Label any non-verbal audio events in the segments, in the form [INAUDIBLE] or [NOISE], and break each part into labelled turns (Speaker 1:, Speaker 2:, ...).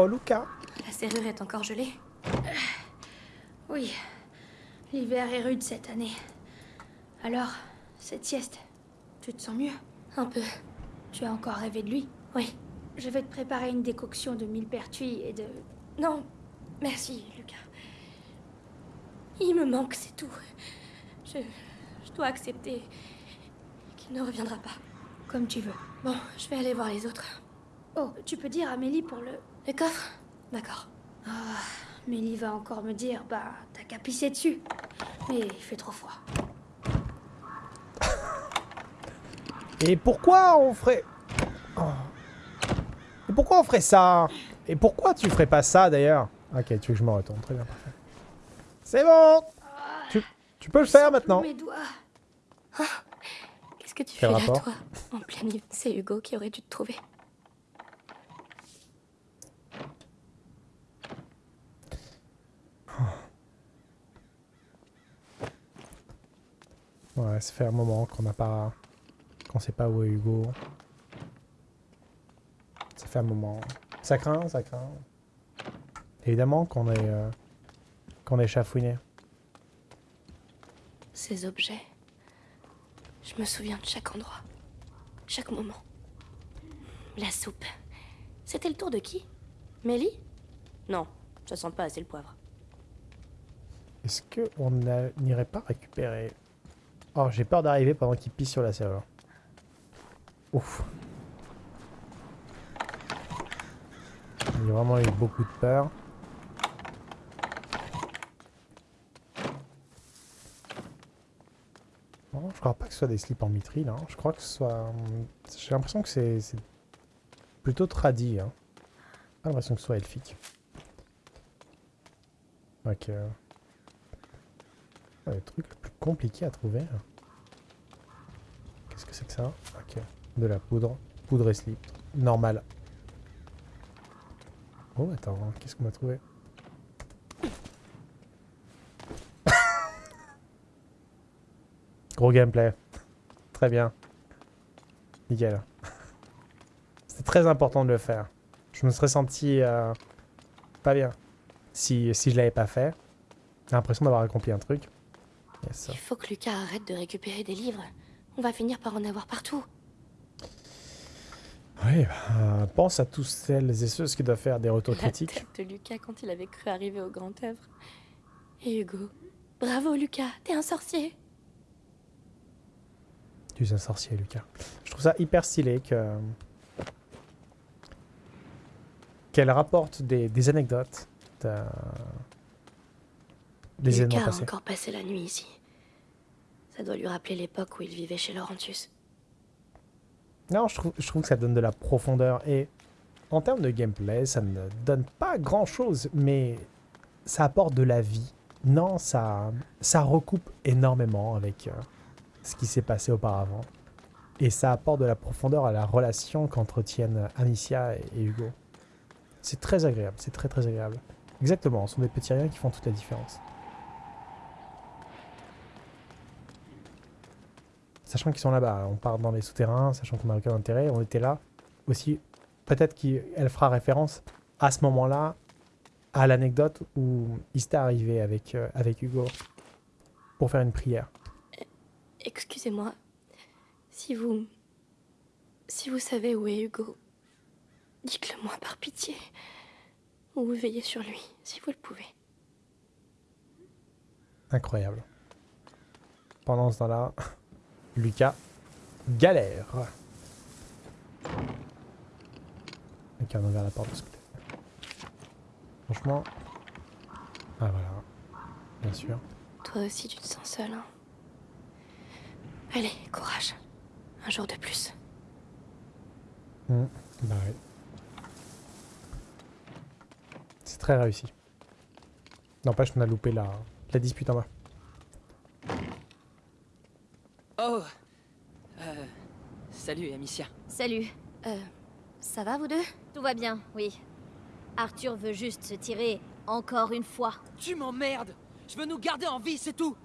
Speaker 1: Oh, Lucas
Speaker 2: La serrure est encore gelée Oui. L'hiver est rude cette année. Alors, cette sieste, tu te sens mieux? Un peu. Tu as encore rêvé de lui? Oui. Je vais te préparer une décoction de millepertuis et de... Non, merci, Lucas. Il me manque, c'est tout. Je... Je dois accepter qu'il ne reviendra pas. Comme tu veux. Bon, je vais aller voir les autres. Oh, tu peux dire à Mélie pour le... Le coffre D'accord. Ah, Mélie va encore me dire, bah, t'as qu'à pisser dessus. Mais il fait trop froid.
Speaker 1: Et pourquoi on ferait... Oh. Et pourquoi on ferait ça? Et pourquoi tu ferais pas ça d'ailleurs? Ok, tu veux que je me retourne. Très bien, parfait. C'est bon tu, tu peux le faire maintenant
Speaker 2: Mes doigts. Ah, Qu'est-ce que tu
Speaker 1: Quel
Speaker 2: fais
Speaker 1: rapport?
Speaker 2: là, toi? En pleine nuit. C'est Hugo qui aurait dû te trouver.
Speaker 1: Ouais, ça fait un moment qu'on n'a pas... qu'on sait pas où est Hugo. Ça fait un moment. Ça craint, ça craint. Évidemment qu'on est... euh, qu'on est chafouiné.
Speaker 2: Ces objets. Je me souviens de chaque endroit. Chaque moment. La soupe. C'était le tour de qui? Mélie? Non, ça sent pas assez le poivre.
Speaker 1: Est-ce qu'on n'irait pas récupérer... Oh, j'ai peur d'arriver pendant qu'il pisse sur la serrure. Ouf. J'ai vraiment eu beaucoup de peur. Non, je crois pas que ce soit des slips en mithril. Hein. Je crois que ce soit... hum, J'ai l'impression que c'est plutôt tradi. Hein. L'impression que ce soit elfique. Ok. Le truc le plus compliqué à trouver. Qu'est-ce que c'est que ça Ok. De la poudre. Poudre et slip. Normal. Oh, attends. Qu'est-ce qu'on a trouvé [LAUGHS] Gros gameplay. Très bien. Nickel. [LAUGHS] C'était très important de le faire. Je me serais senti euh, pas bien si, je l'avais pas fait. J'ai l'impression d'avoir accompli un truc.
Speaker 2: Il faut que Lucas arrête de récupérer des livres. On va finir par en avoir partout.
Speaker 1: Oui, bah, pense à tous celles et ceux qui doivent faire des retours
Speaker 2: La
Speaker 1: critiques.
Speaker 2: tête de Lucas quand il avait cru arriver au grand œuvre. Et Hugo. Bravo Lucas, t'es un sorcier.
Speaker 1: Tu es un sorcier, Lucas. Je trouve ça hyper stylé que qu'elle rapporte des, des anecdotes de- des événements
Speaker 2: Lucas a encore passé la nuit ici. Ça doit lui rappeler l'époque où il vivait chez Laurentius.
Speaker 1: Non, je trouve, que ça donne de la profondeur et en termes de gameplay, ça ne donne pas grand chose, mais ça apporte de la vie. Non, ça, ça recoupe énormément avec euh, ce qui s'est passé auparavant. Et ça apporte de la profondeur à la relation qu'entretiennent Anicia et, et Hugo. C'est très agréable, c'est très très agréable. Exactement, ce sont des petits riens qui font toute la différence. Sachant qu'ils sont là-bas, on part dans les souterrains, sachant qu'on n'a aucun intérêt, on était là. Aussi, peut-être qu'elle fera référence à ce moment-là à l'anecdote où il s'était arrivé avec, euh, avec Hugo pour faire une prière.
Speaker 2: Excusez-moi. Si vous. Si vous savez où est Hugo, dites-le moi par pitié. Ou veillez sur lui, si vous le pouvez.
Speaker 1: Incroyable. Pendant ce temps-là, Lucas galère. Ok, on a ouvert la porte de ce côté. Franchement. Ah voilà. Bien sûr.
Speaker 2: Toi aussi, tu te sens seul, hein Allez, courage. Un jour de plus.
Speaker 1: Hmm, Bah ouais. C'est très réussi. N'empêche, on a loupé la, la dispute en bas.
Speaker 3: Oh euh, Salut, Amicia.
Speaker 4: Salut.
Speaker 2: Euh. Ça va, vous deux?
Speaker 4: Tout va bien, oui. Arthur veut juste se tirer encore une fois.
Speaker 3: Tu m'emmerdes Je veux nous garder en vie, c'est tout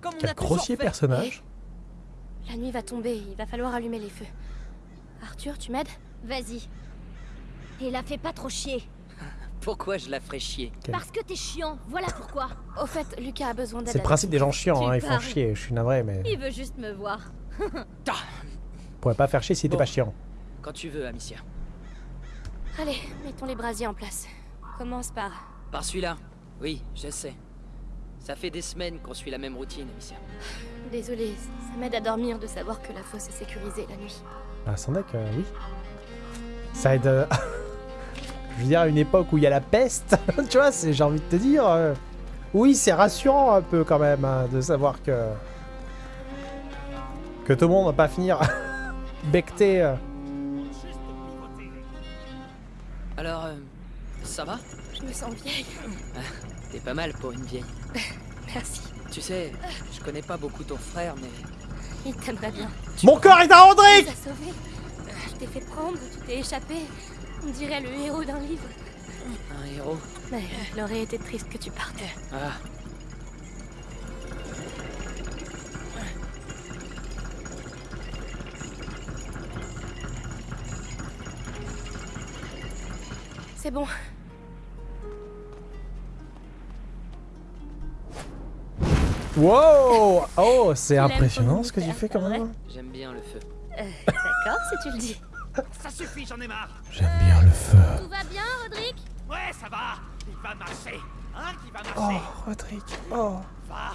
Speaker 3: Comme on
Speaker 1: Quel
Speaker 3: a
Speaker 1: grossier
Speaker 3: fait.
Speaker 1: personnage?
Speaker 2: La nuit va tomber, il va falloir allumer les feux. Arthur, tu m'aides?
Speaker 4: Vas-y. Et la fais pas trop chier.
Speaker 3: Pourquoi je la ferais chier.
Speaker 4: Parce que t'es chiant, voilà pourquoi.
Speaker 2: Au fait, Lucas a besoin d'aide.
Speaker 1: C'est le principe des gens chiants, hein, ils font chier. Je suis navré, mais
Speaker 4: Il veut juste me voir. [LAUGHS]
Speaker 3: Ah,
Speaker 1: pourrait pas faire chier si t'es
Speaker 3: Bon.
Speaker 1: pas chiant.
Speaker 3: Quand tu veux, Amicia.
Speaker 2: Allez, mettons les brasiers en place. Commence par...
Speaker 3: Par celui-là Oui, je sais. Ça fait des semaines qu'on suit la même routine, Amicia.
Speaker 2: Désolée, ça m'aide à dormir de savoir que la fosse est sécurisée la nuit.
Speaker 1: Bah, sans deck, euh, oui. Ça aide. euh, [LAUGHS] Je veux dire, à une époque où il y a la peste, [LAUGHS] tu vois, c'est- j'ai envie de te dire. euh, Oui, c'est rassurant un peu quand même hein, de savoir que. Que tout le monde va pas finir [LAUGHS] becté. euh.
Speaker 3: Alors, euh, ça va?
Speaker 2: Je me sens vieille.
Speaker 3: T'es pas mal pour une vieille. [LAUGHS]
Speaker 2: Merci.
Speaker 3: Tu sais, je connais pas beaucoup ton frère, mais
Speaker 2: Il t'aimerait bien.
Speaker 1: Mon corps est à
Speaker 2: Tu sauvé. Je t'ai fait prendre, tu t'es échappé. On dirait le héros d'un livre.
Speaker 3: un héros.
Speaker 2: Mais il aurait été triste que tu partes.
Speaker 3: Ah,
Speaker 2: C'est bon.
Speaker 1: Wow Oh, c'est impressionnant ce que tu
Speaker 2: univers,
Speaker 1: fais quand même.
Speaker 3: j'aime bien le feu.
Speaker 2: Euh, D'accord, si tu le dis.
Speaker 5: Ça suffit, j'en ai marre
Speaker 1: J'aime bien le feu.
Speaker 4: Tout va bien, Roderick
Speaker 5: Ouais, ça va Il va marcher Hein, qui va
Speaker 1: Oh,
Speaker 5: marcher
Speaker 1: Rodrigue. Oh,
Speaker 5: Va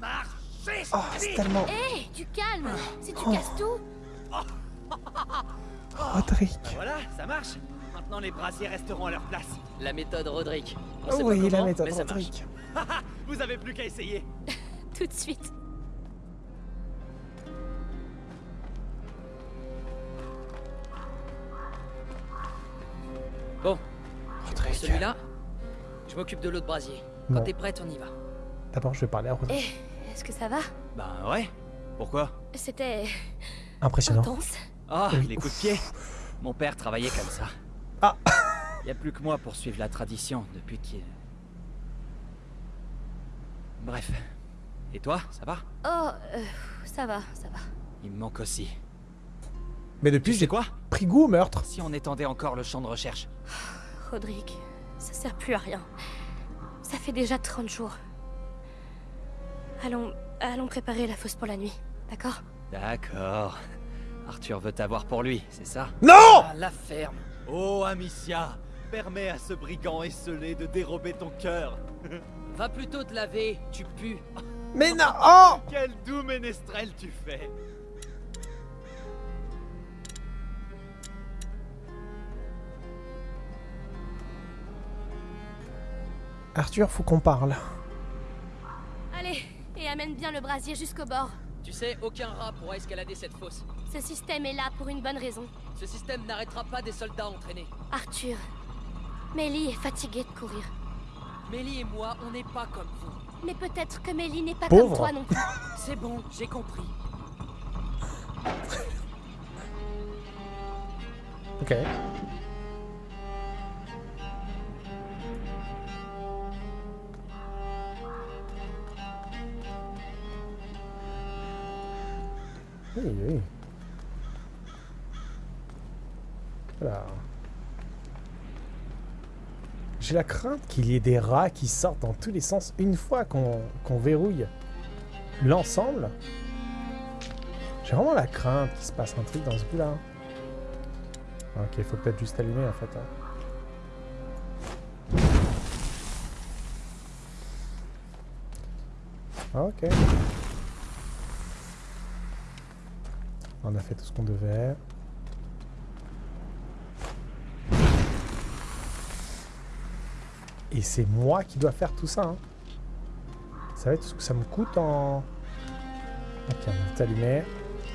Speaker 5: marcher
Speaker 1: oh c'est tellement.
Speaker 2: Hé, du calme Si tu
Speaker 1: Oh.
Speaker 2: casses tout
Speaker 1: Rodrigue.
Speaker 5: Voilà, ça marche Maintenant, les brasiers resteront à leur place.
Speaker 3: La méthode Roderick. On sait pas
Speaker 1: Oui, la méthode
Speaker 3: mais ça marche.
Speaker 1: Rodrigue. [LAUGHS]
Speaker 5: Vous avez plus qu'à essayer
Speaker 2: Tout de suite.
Speaker 3: Bon,
Speaker 1: Rodrigue.
Speaker 3: celui-là, je m'occupe de l'autre brasier. Quand
Speaker 1: Bon.
Speaker 3: t'es prête, on y va.
Speaker 1: D'abord, je vais parler à Rodrigue.
Speaker 2: Hé, est-ce que ça va?
Speaker 5: Ben ouais. Pourquoi?
Speaker 2: C'était
Speaker 1: Impressionnant.
Speaker 2: intense.
Speaker 5: Ah,
Speaker 1: Oui.
Speaker 5: les coups de pied Mon père travaillait comme ça.
Speaker 1: Ah.
Speaker 5: Y a plus que moi pour suivre la tradition depuis qu'il... Bref. Et toi, ça va?
Speaker 2: Oh, euh, ça va, ça va.
Speaker 5: Il me manque aussi.
Speaker 1: Mais depuis, j'ai
Speaker 5: quoi
Speaker 1: pris goût au meurtre.
Speaker 5: Si on étendait encore le champ de recherche [SIGHS]
Speaker 2: Rodrigue, ça sert plus à rien. Ça fait déjà 30 jours. Allons, allons préparer la fosse pour la nuit, d'accord?
Speaker 5: D'accord. Arthur veut t'avoir pour lui, c'est ça?
Speaker 1: Non
Speaker 3: Ah, la ferme.
Speaker 5: Oh, Amicia Permets à ce brigand esselé de dérober ton cœur [LAUGHS]
Speaker 3: Va plutôt te laver, tu pues.
Speaker 1: Mais non Oh
Speaker 5: Quel doux ménestrel tu fais
Speaker 1: Arthur, faut qu'on parle.
Speaker 2: Allez, et amène bien le brasier jusqu'au bord.
Speaker 3: Tu sais, aucun rat pourra escalader cette fosse.
Speaker 2: Ce système est là pour une bonne raison.
Speaker 3: Ce système n'arrêtera pas des soldats entraînés.
Speaker 2: Arthur, Mélie est fatiguée de courir.
Speaker 3: Mélie et moi, on n'est pas comme vous.
Speaker 2: Mais peut-être que Mélie n'est pas
Speaker 1: Pauvre.
Speaker 2: comme toi non plus. [LAUGHS]
Speaker 3: C'est bon, j'ai compris.
Speaker 1: Ok. Oui, oui. Voilà. J'ai la crainte qu'il y ait des rats qui sortent dans tous les sens une fois qu'on verrouille l'ensemble. J'ai vraiment la crainte qu'il se passe un truc dans ce bout-là. Ok, il faut peut-être juste allumer en fait. hein. Ok. On a fait tout ce qu'on devait. Et c'est moi qui dois faire tout ça. hein. Ça va être ce que ça me coûte en... Ok, on a tout allumé.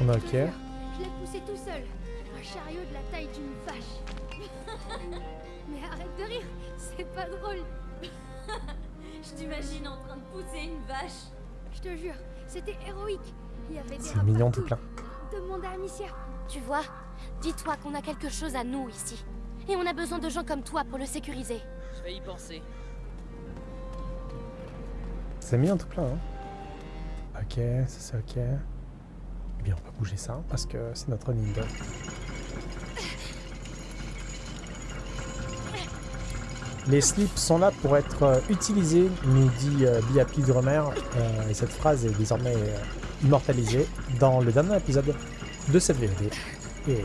Speaker 1: On a ok.
Speaker 6: Je l'ai poussé tout seul. Un chariot de la taille d'une vache. [LAUGHS] Mais arrête de rire, c'est pas drôle. [LAUGHS]
Speaker 4: Je t'imagine en train de pousser une vache.
Speaker 6: Je te jure, c'était héroïque. Il y avait des
Speaker 1: C'est mignon tout plein.
Speaker 6: Demande à Amicia.
Speaker 2: Tu vois, dis-toi qu'on a quelque chose à nous ici. Et on a besoin de gens comme toi pour le sécuriser.
Speaker 3: Je vais y penser.
Speaker 1: C'est mignon tout plein. Hein. Ok, ça c'est ok. Eh bien, on va bouger ça parce que c'est notre ninja. Les slips sont là pour être euh, utilisés, nous dit euh, Biapi Drummer. Euh, et cette phrase est désormais euh, immortalisée dans le dernier épisode de cette VOD. Et euh,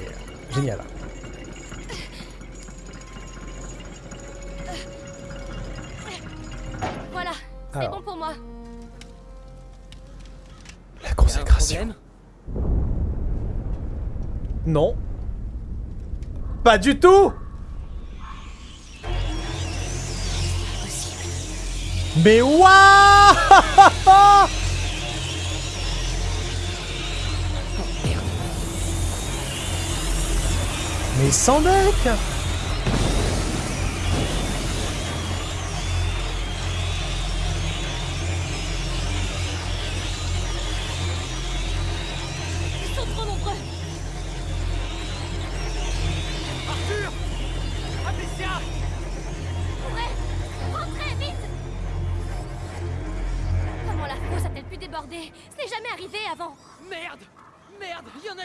Speaker 1: génial.
Speaker 2: Voilà, c'est bon pour moi.
Speaker 1: La consécration. Non. Pas du tout Mais waouh [LAUGHS]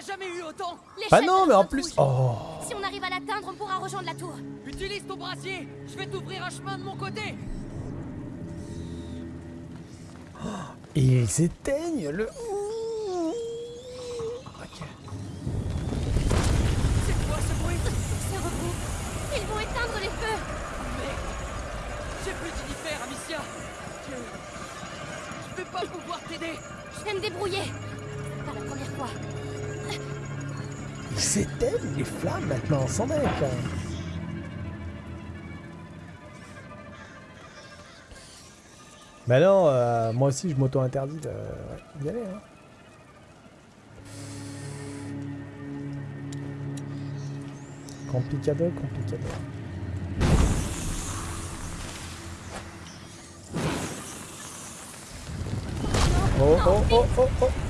Speaker 2: jamais
Speaker 3: eu autant!
Speaker 1: Bah non, mais en plus... Oh
Speaker 2: on pourra rejoindre la tour.
Speaker 3: Utilise ton brassier Je vais t'ouvrir un chemin de mon côté
Speaker 1: Et ils éteignent le... Ok.
Speaker 3: C'est quoi ce bruit?
Speaker 2: C'est repos. Ils vont éteindre les feux.
Speaker 3: Merde J'ai plus d'univers, Amicia Je... Je vais pas pouvoir t'aider
Speaker 2: Je vais me débrouiller. C'est Pas la première fois.
Speaker 1: S'éteignent les flammes maintenant, sans deck Bah non, euh, moi aussi je m'auto-interdis d'y aller. Hein. Complicado, complicado. Oh oh oh oh oh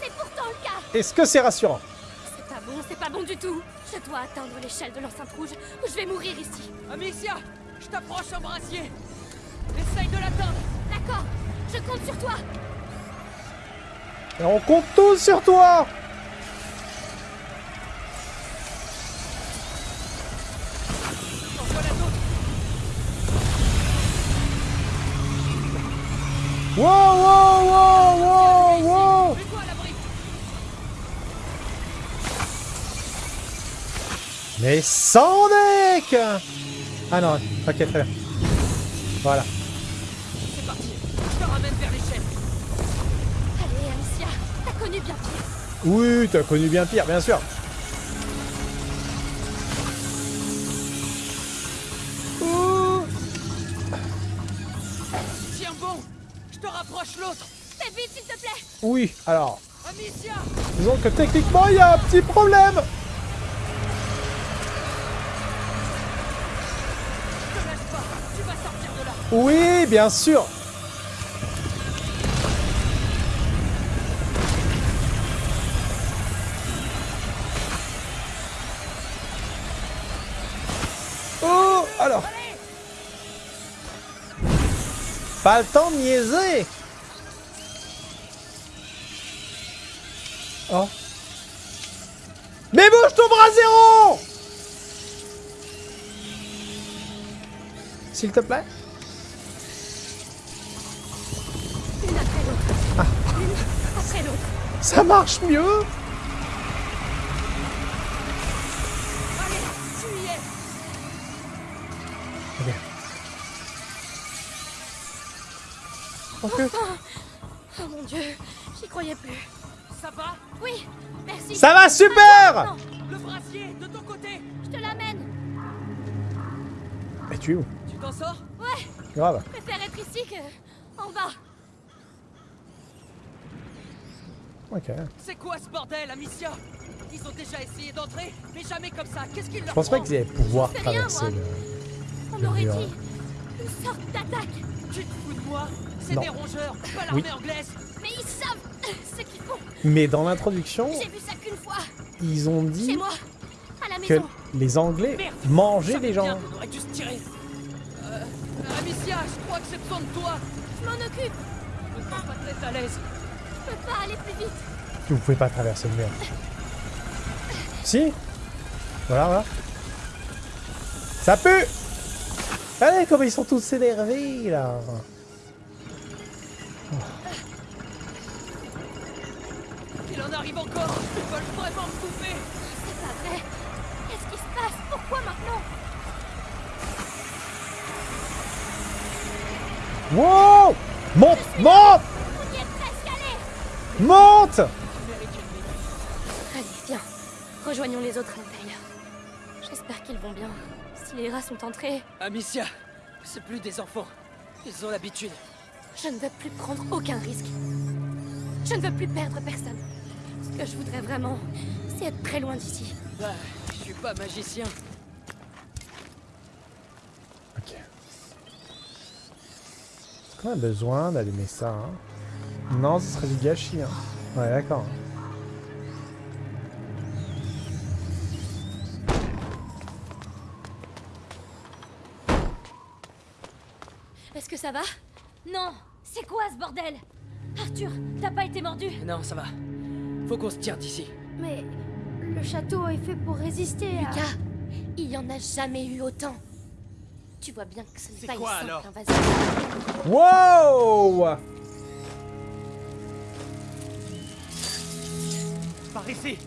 Speaker 2: C'est pourtant le cas.
Speaker 1: Est-ce que c'est rassurant
Speaker 2: C'est pas bon, c'est pas bon du tout. Je dois atteindre l'échelle de l'enceinte rouge ou je vais mourir ici.
Speaker 3: Amicia Je t'approche un brassier Essaye de l'atteindre
Speaker 2: D'accord, je compte sur toi.
Speaker 1: Et on compte tous sur toi
Speaker 3: En voilà d'autres
Speaker 1: Wow, wow, wow, wow, wow Mais sans deck Ah non, ok, très bien. Voilà.
Speaker 3: C'est parti Je te ramène vers l'échelle
Speaker 2: Allez, Amicia, t'as connu bien pire.
Speaker 1: Oui, t'as connu bien pire, bien sûr.
Speaker 3: Je te rapproche l'autre
Speaker 2: Fais vite, s'il te plaît.
Speaker 1: Oui, alors,
Speaker 3: Amicia
Speaker 1: disons que techniquement, il y a un petit problème.
Speaker 3: Ne lâche pas Tu vas sortir de là
Speaker 1: Oui, bien sûr. Pas le temps de niaiser. Oh. Mais bouge ton bras zéro S'il te plaît.
Speaker 2: Une après l'autre. Une après l'autre.
Speaker 1: Ça marche mieux Ok.
Speaker 2: Oh mon dieu, j'y croyais plus.
Speaker 3: Ça va?
Speaker 2: Oui, merci.
Speaker 1: Ça va super
Speaker 3: Le brassier De ton côté
Speaker 2: je te l'amène.
Speaker 1: Mais tu es où?
Speaker 3: Tu t'en sors?
Speaker 2: Ouais,
Speaker 1: Grave.
Speaker 2: je préfère être ici que en bas.
Speaker 1: Ok.
Speaker 3: C'est quoi ce bordel, Amicia? Ils ont déjà essayé d'entrer, mais jamais comme ça. Qu'est-ce qu'ils leur
Speaker 1: Je pense pas qu'ils allaient pouvoir
Speaker 2: rien,
Speaker 1: traverser
Speaker 2: moi.
Speaker 1: le...
Speaker 2: On
Speaker 1: Le
Speaker 2: aurait
Speaker 1: mur.
Speaker 2: dit une sorte d'attaque.
Speaker 3: Tu te fous de moi C'est des rongeurs, pas l'armée anglaise
Speaker 2: Mais ils savent [LAUGHS] ce qu'ils font.
Speaker 1: Mais dans l'introduction, ils ont dit
Speaker 2: moi, à la
Speaker 1: que
Speaker 2: maison.
Speaker 1: les Anglais
Speaker 3: Merde
Speaker 1: mangeaient les
Speaker 3: bien
Speaker 1: gens.
Speaker 3: dû se tirer. Euh, Amicia, je crois que c'est besoin de toi.
Speaker 6: m'en occupe.
Speaker 3: Je me sens pas très à l'aise.
Speaker 6: Je peux pas aller plus vite.
Speaker 1: Vous pouvez pas traverser le mur. Si? Voilà, voilà. Ça pue Allez, comme ils sont tous énervés, là
Speaker 3: Il en arrive encore. Ils veulent vraiment me couper.
Speaker 6: C'est pas vrai. Qu'est-ce qui se passe? Pourquoi maintenant?
Speaker 1: Wow Monte Monte
Speaker 6: On y est presque allé.
Speaker 1: Monte.
Speaker 2: Allez, viens. Rejoignons les autres à l'intérieur. J'espère qu'ils vont bien. Les rats sont entrés,
Speaker 3: Amicia, c'est plus des enfants. Ils ont l'habitude.
Speaker 2: je ne veux plus prendre aucun risque. Je ne veux plus perdre personne. Ce que je voudrais vraiment, c'est être très loin d'ici.
Speaker 3: Bah, je suis pas magicien.
Speaker 1: Ok. Est-ce qu'on a besoin d'allumer ça hein? Non, ce serait du gâchis. Hein. Ouais, d'accord.
Speaker 2: Ça va Non C'est quoi ce bordel Arthur, t'as pas été mordu
Speaker 3: Non, ça va. Faut qu'on se tire d'ici.
Speaker 6: Mais le château est fait pour résister à...
Speaker 2: Lucas, il y en a jamais eu autant. Tu vois bien que ce n'est pas une
Speaker 5: quoi,
Speaker 2: simple
Speaker 5: alors
Speaker 2: invasion.
Speaker 1: Wow
Speaker 5: Par ici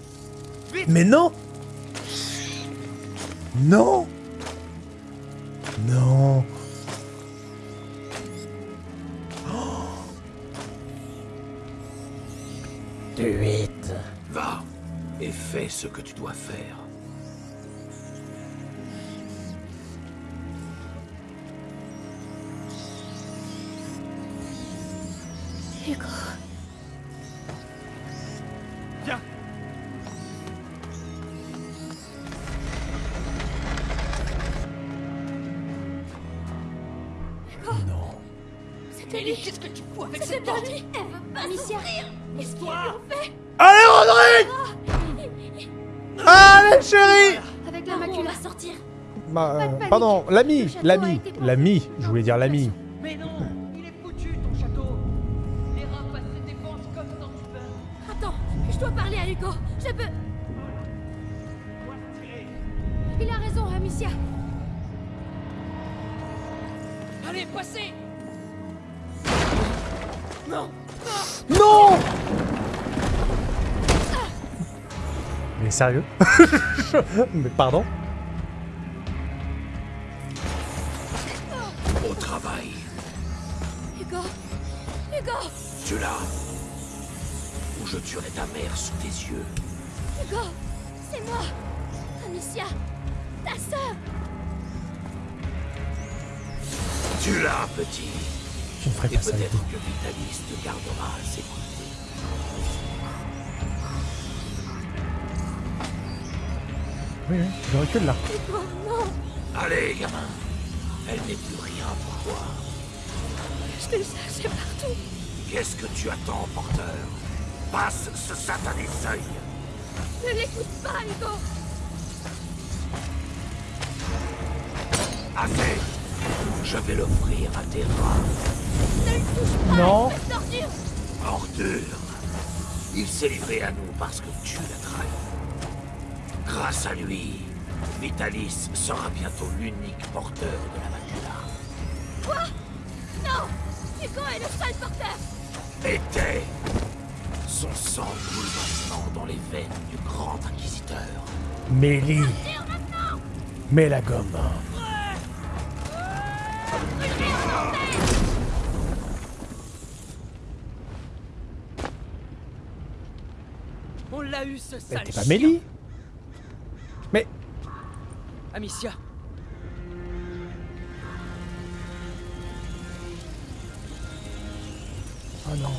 Speaker 1: Mais non Non Non
Speaker 7: fais ce que tu dois faire.
Speaker 1: L'ami, l'ami, l'ami, je voulais dire l'ami.
Speaker 3: Mais non Il est foutu, ton château Les rats passent ses défenses comme dans du beurre.
Speaker 2: Attends, je dois parler à Hugo. Je peux...
Speaker 6: Il a raison, Amicia.
Speaker 3: Allez, passez Non
Speaker 1: Non Mais sérieux? [LAUGHS] Mais pardon?
Speaker 7: Allez, gamin. Elle n'est plus rien pour toi.
Speaker 2: Je l'ai cherché partout
Speaker 7: Qu'est-ce que tu attends, porteur? Passe ce satané seuil.
Speaker 2: Ne l'écoute pas, Hugo
Speaker 7: Assez. Je vais l'offrir à tes rats.
Speaker 2: Ne le touche pas
Speaker 1: Non.
Speaker 2: d'ordure
Speaker 7: Ordure. Il s'est livré à nous parce que tu l'as trahi. Grâce à lui, Vitalis sera bientôt l'unique porteur de la macula.
Speaker 2: Quoi? Non Hugo est le seul porteur
Speaker 7: Était. Son sang coule maintenant dans les veines du grand inquisiteur.
Speaker 1: Mélie Mets la gomme.
Speaker 3: On l'a eu, ce
Speaker 1: Mais
Speaker 3: sale
Speaker 1: t'es pas. Mélie Mais...
Speaker 3: Amicia,
Speaker 1: Oh non.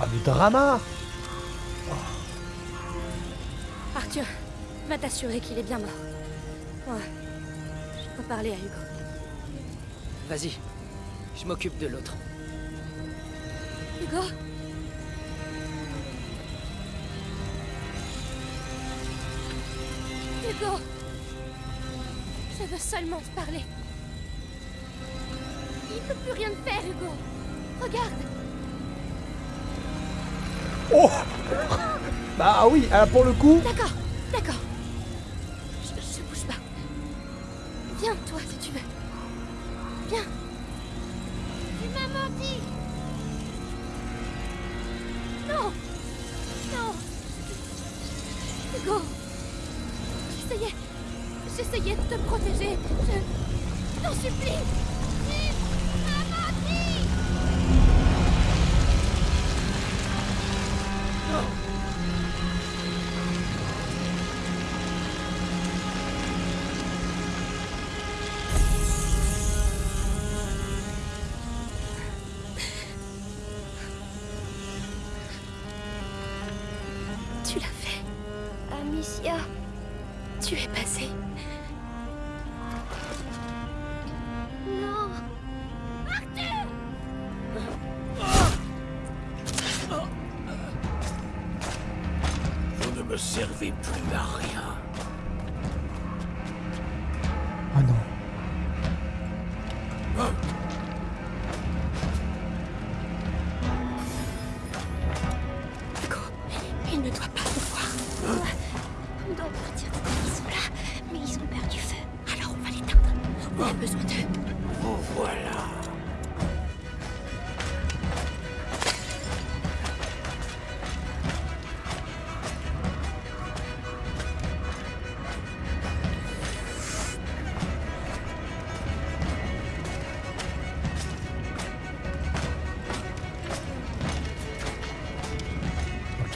Speaker 1: Oh, du drama
Speaker 2: Arthur, va t'assurer qu'il est bien mort. Ouais. Je peux parler à Hugo.
Speaker 3: vas-y. Je m'occupe de l'autre.
Speaker 2: Hugo? Hugo veux seulement te parler. Il peut plus rien te faire, Hugo.
Speaker 6: Regarde
Speaker 1: Oh Bah oui, ah, pour le coup...
Speaker 6: D'accord, d'accord.
Speaker 7: Ne servez plus à rien.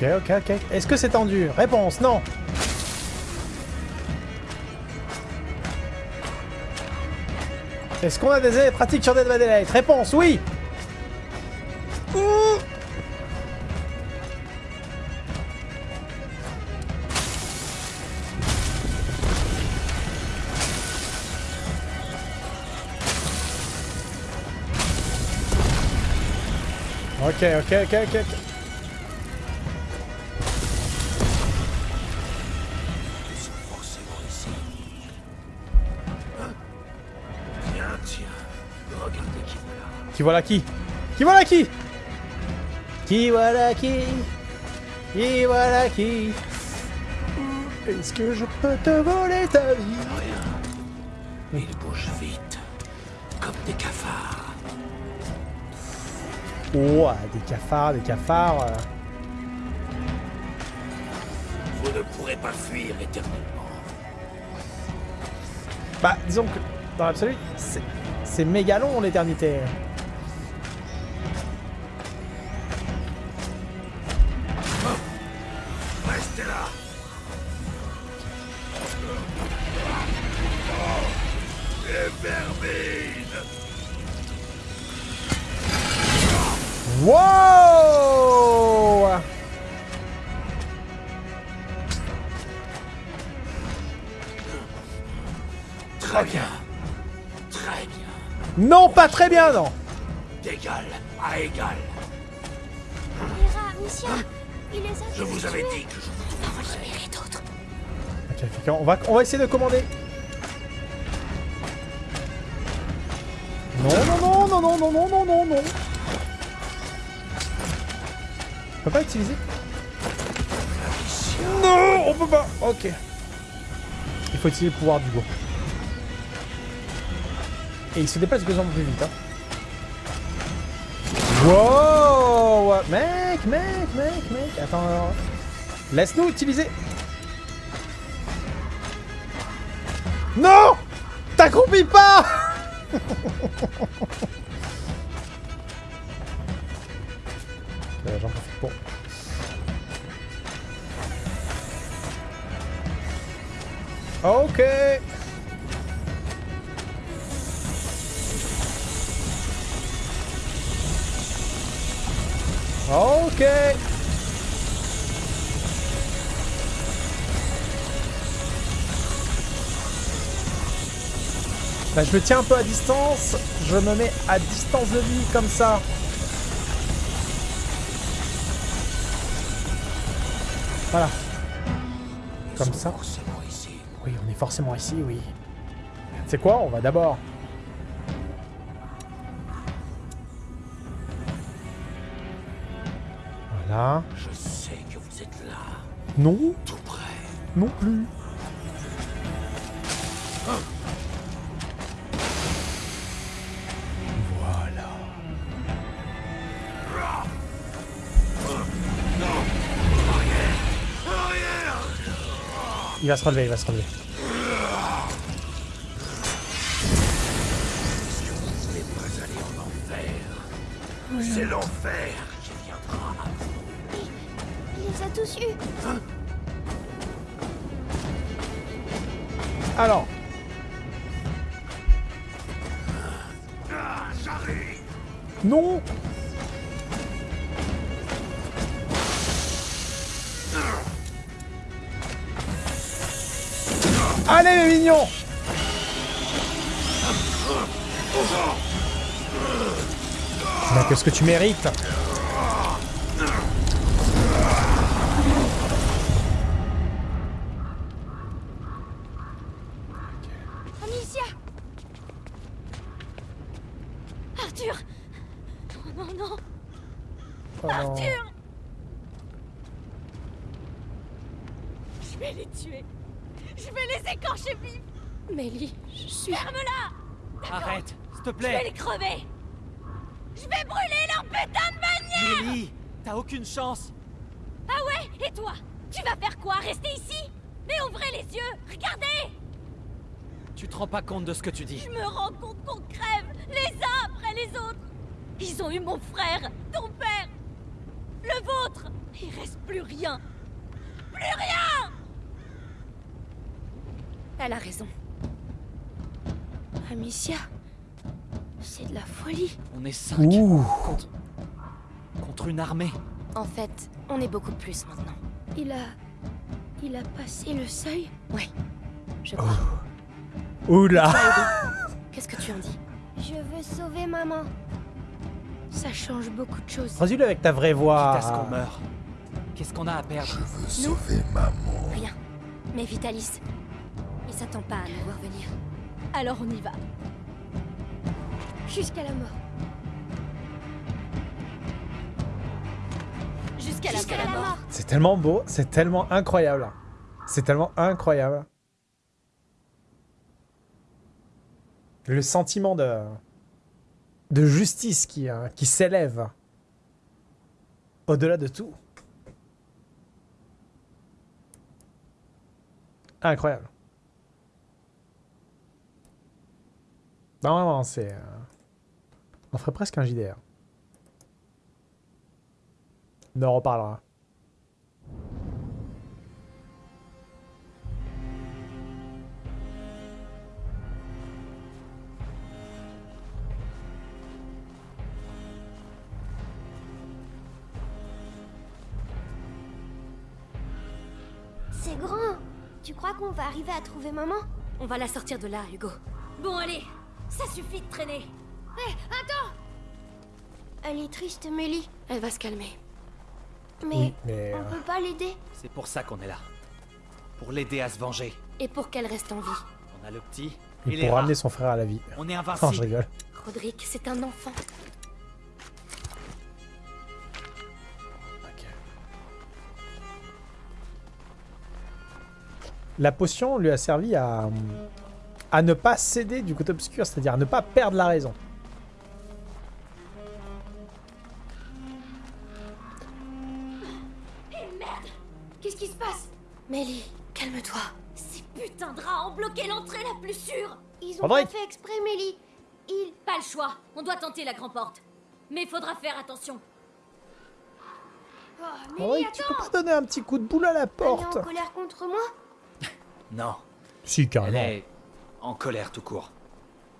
Speaker 1: Ok, ok, ok. Est-ce que c'est tendu? Réponse, non. Est-ce qu'on a des pratiques sur Dead by Réponse, oui Ouh Ok, ok, ok, ok,
Speaker 7: Qui voilà
Speaker 1: qui? Qui voilà qui? Qui voilà qui? Qui voilà qui? Est-ce que je peux te voler ta vie?
Speaker 7: Rien. Ils bougent vite. Comme des cafards.
Speaker 1: Oh, des cafards, des cafards. euh.
Speaker 7: Vous ne pourrez pas fuir éternellement.
Speaker 1: Bah, disons que dans l'absolu, c'est- c'est méga long l'éternité.
Speaker 7: Bien,
Speaker 1: non
Speaker 7: D'égal à égal.
Speaker 6: Il les a
Speaker 7: Je vous avais dit que je vous
Speaker 6: libérer d'autres.
Speaker 1: Ok, ok, on va, on va essayer de commander. Non, non, non, non, non, non, non, non, non, non. On peut pas utiliser Non, on peut pas. Ok. Il faut utiliser le pouvoir du go. Et il se déplace de plus en plus vite. Hein. Wow Mec, mec, mec, mec. Attends. Laisse-nous utiliser. Non T'accroupis pas [LAUGHS] Euh, J'en profite pour... Ok Ok Bah, je me tiens un peu à distance. Je me mets à distance de lui, comme ça. Voilà. Comme ça. Oui, on est forcément ici, oui. C'est quoi? On va d'abord... Non,
Speaker 7: tout près.
Speaker 1: non plus. Voilà. Il va se relever, il va se relever.
Speaker 7: Vous n'allez pas aller en enfer. C'est l'enfer
Speaker 1: Alors, non. Allez les mignons Qu'est-ce que tu mérites
Speaker 6: Amicia Arthur Oh non, non
Speaker 1: Oh non.
Speaker 6: Arthur Je vais les tuer Je vais les écorcher vifs.
Speaker 2: Mélie, je suis...
Speaker 6: Ferme-la.
Speaker 5: Arrête, s'il te
Speaker 6: Je vais
Speaker 5: plaît
Speaker 6: les crever. Je vais brûler leur putain de bannière
Speaker 5: Mélie, t'as aucune chance.
Speaker 6: Ah ouais Et toi Tu vas faire quoi? Rester ici? Mais ouvrez les yeux Regardez.
Speaker 5: Tu te rends pas compte de ce que tu dis.
Speaker 6: Je me rends compte qu'on crève les uns après les autres. Ils ont eu mon frère, ton père, le vôtre. Il reste plus rien. Plus rien
Speaker 2: Elle a raison. Amicia, c'est de la folie.
Speaker 5: On est cinq
Speaker 1: Ouh
Speaker 5: contre... contre une armée.
Speaker 2: En fait, on est beaucoup plus maintenant. Il a... Il a passé le seuil? Ouais, je crois.
Speaker 1: Oula
Speaker 2: Qu'est-ce que tu en dis?
Speaker 6: Je veux sauver maman.
Speaker 2: Ça change beaucoup de choses.
Speaker 1: Redis-le avec ta vraie voix.
Speaker 5: Quitte à ce qu'on meurt. Qu'est-ce qu'on a à perdre?
Speaker 2: Rien. Mais Vitalis, il s'attend pas à nous voir venir. Alors on y va. Jusqu'à la mort. Jusqu'à la,
Speaker 6: Jusqu'à la mort.
Speaker 1: C'est tellement beau, c'est tellement incroyable. C'est tellement incroyable. Le sentiment de, de justice qui, euh, qui s'élève au-delà de tout. Incroyable. Non, vraiment, c'est... euh, On ferait presque un JDR. On en reparlera.
Speaker 6: C'est grand. Tu crois qu'on va arriver à trouver maman?
Speaker 2: On va la sortir de là, Hugo.
Speaker 6: Bon, allez. Ça suffit de traîner. Hé, attends Elle est triste, Mélie.
Speaker 2: Elle va se calmer.
Speaker 6: Mais
Speaker 1: Oui, mais...
Speaker 6: on
Speaker 1: euh,
Speaker 6: peut pas l'aider.
Speaker 5: C'est pour ça qu'on est là. Pour l'aider à se venger.
Speaker 2: Et pour qu'elle reste en vie.
Speaker 5: On a le petit et les
Speaker 1: pour
Speaker 5: rats.
Speaker 1: ramener son frère à la vie.
Speaker 5: On est
Speaker 1: Non, je
Speaker 5: invincible.
Speaker 1: rigole.
Speaker 2: Roderick, c'est un enfant.
Speaker 1: La potion lui a servi à, à ne pas céder du côté obscur, c'est-à-dire à ne pas perdre la raison.
Speaker 6: Qu'est-ce qui se passe?
Speaker 2: Mélie, calme-toi.
Speaker 6: Ces putains de rats ont bloqué l'entrée la plus sûre. Ils ont pas fait exprès, Mélie. Ils...
Speaker 8: Pas le choix, on doit tenter la grande porte. Mais faudra faire attention.
Speaker 6: Oh,
Speaker 1: Oh,
Speaker 6: Mélie,
Speaker 1: tu
Speaker 6: attends
Speaker 1: peux pas donner un petit coup de boule à la
Speaker 6: Elle est
Speaker 1: porte
Speaker 6: en colère contre moi?
Speaker 5: Non,
Speaker 1: Si,
Speaker 5: elle
Speaker 1: carrément.
Speaker 5: est en colère tout court.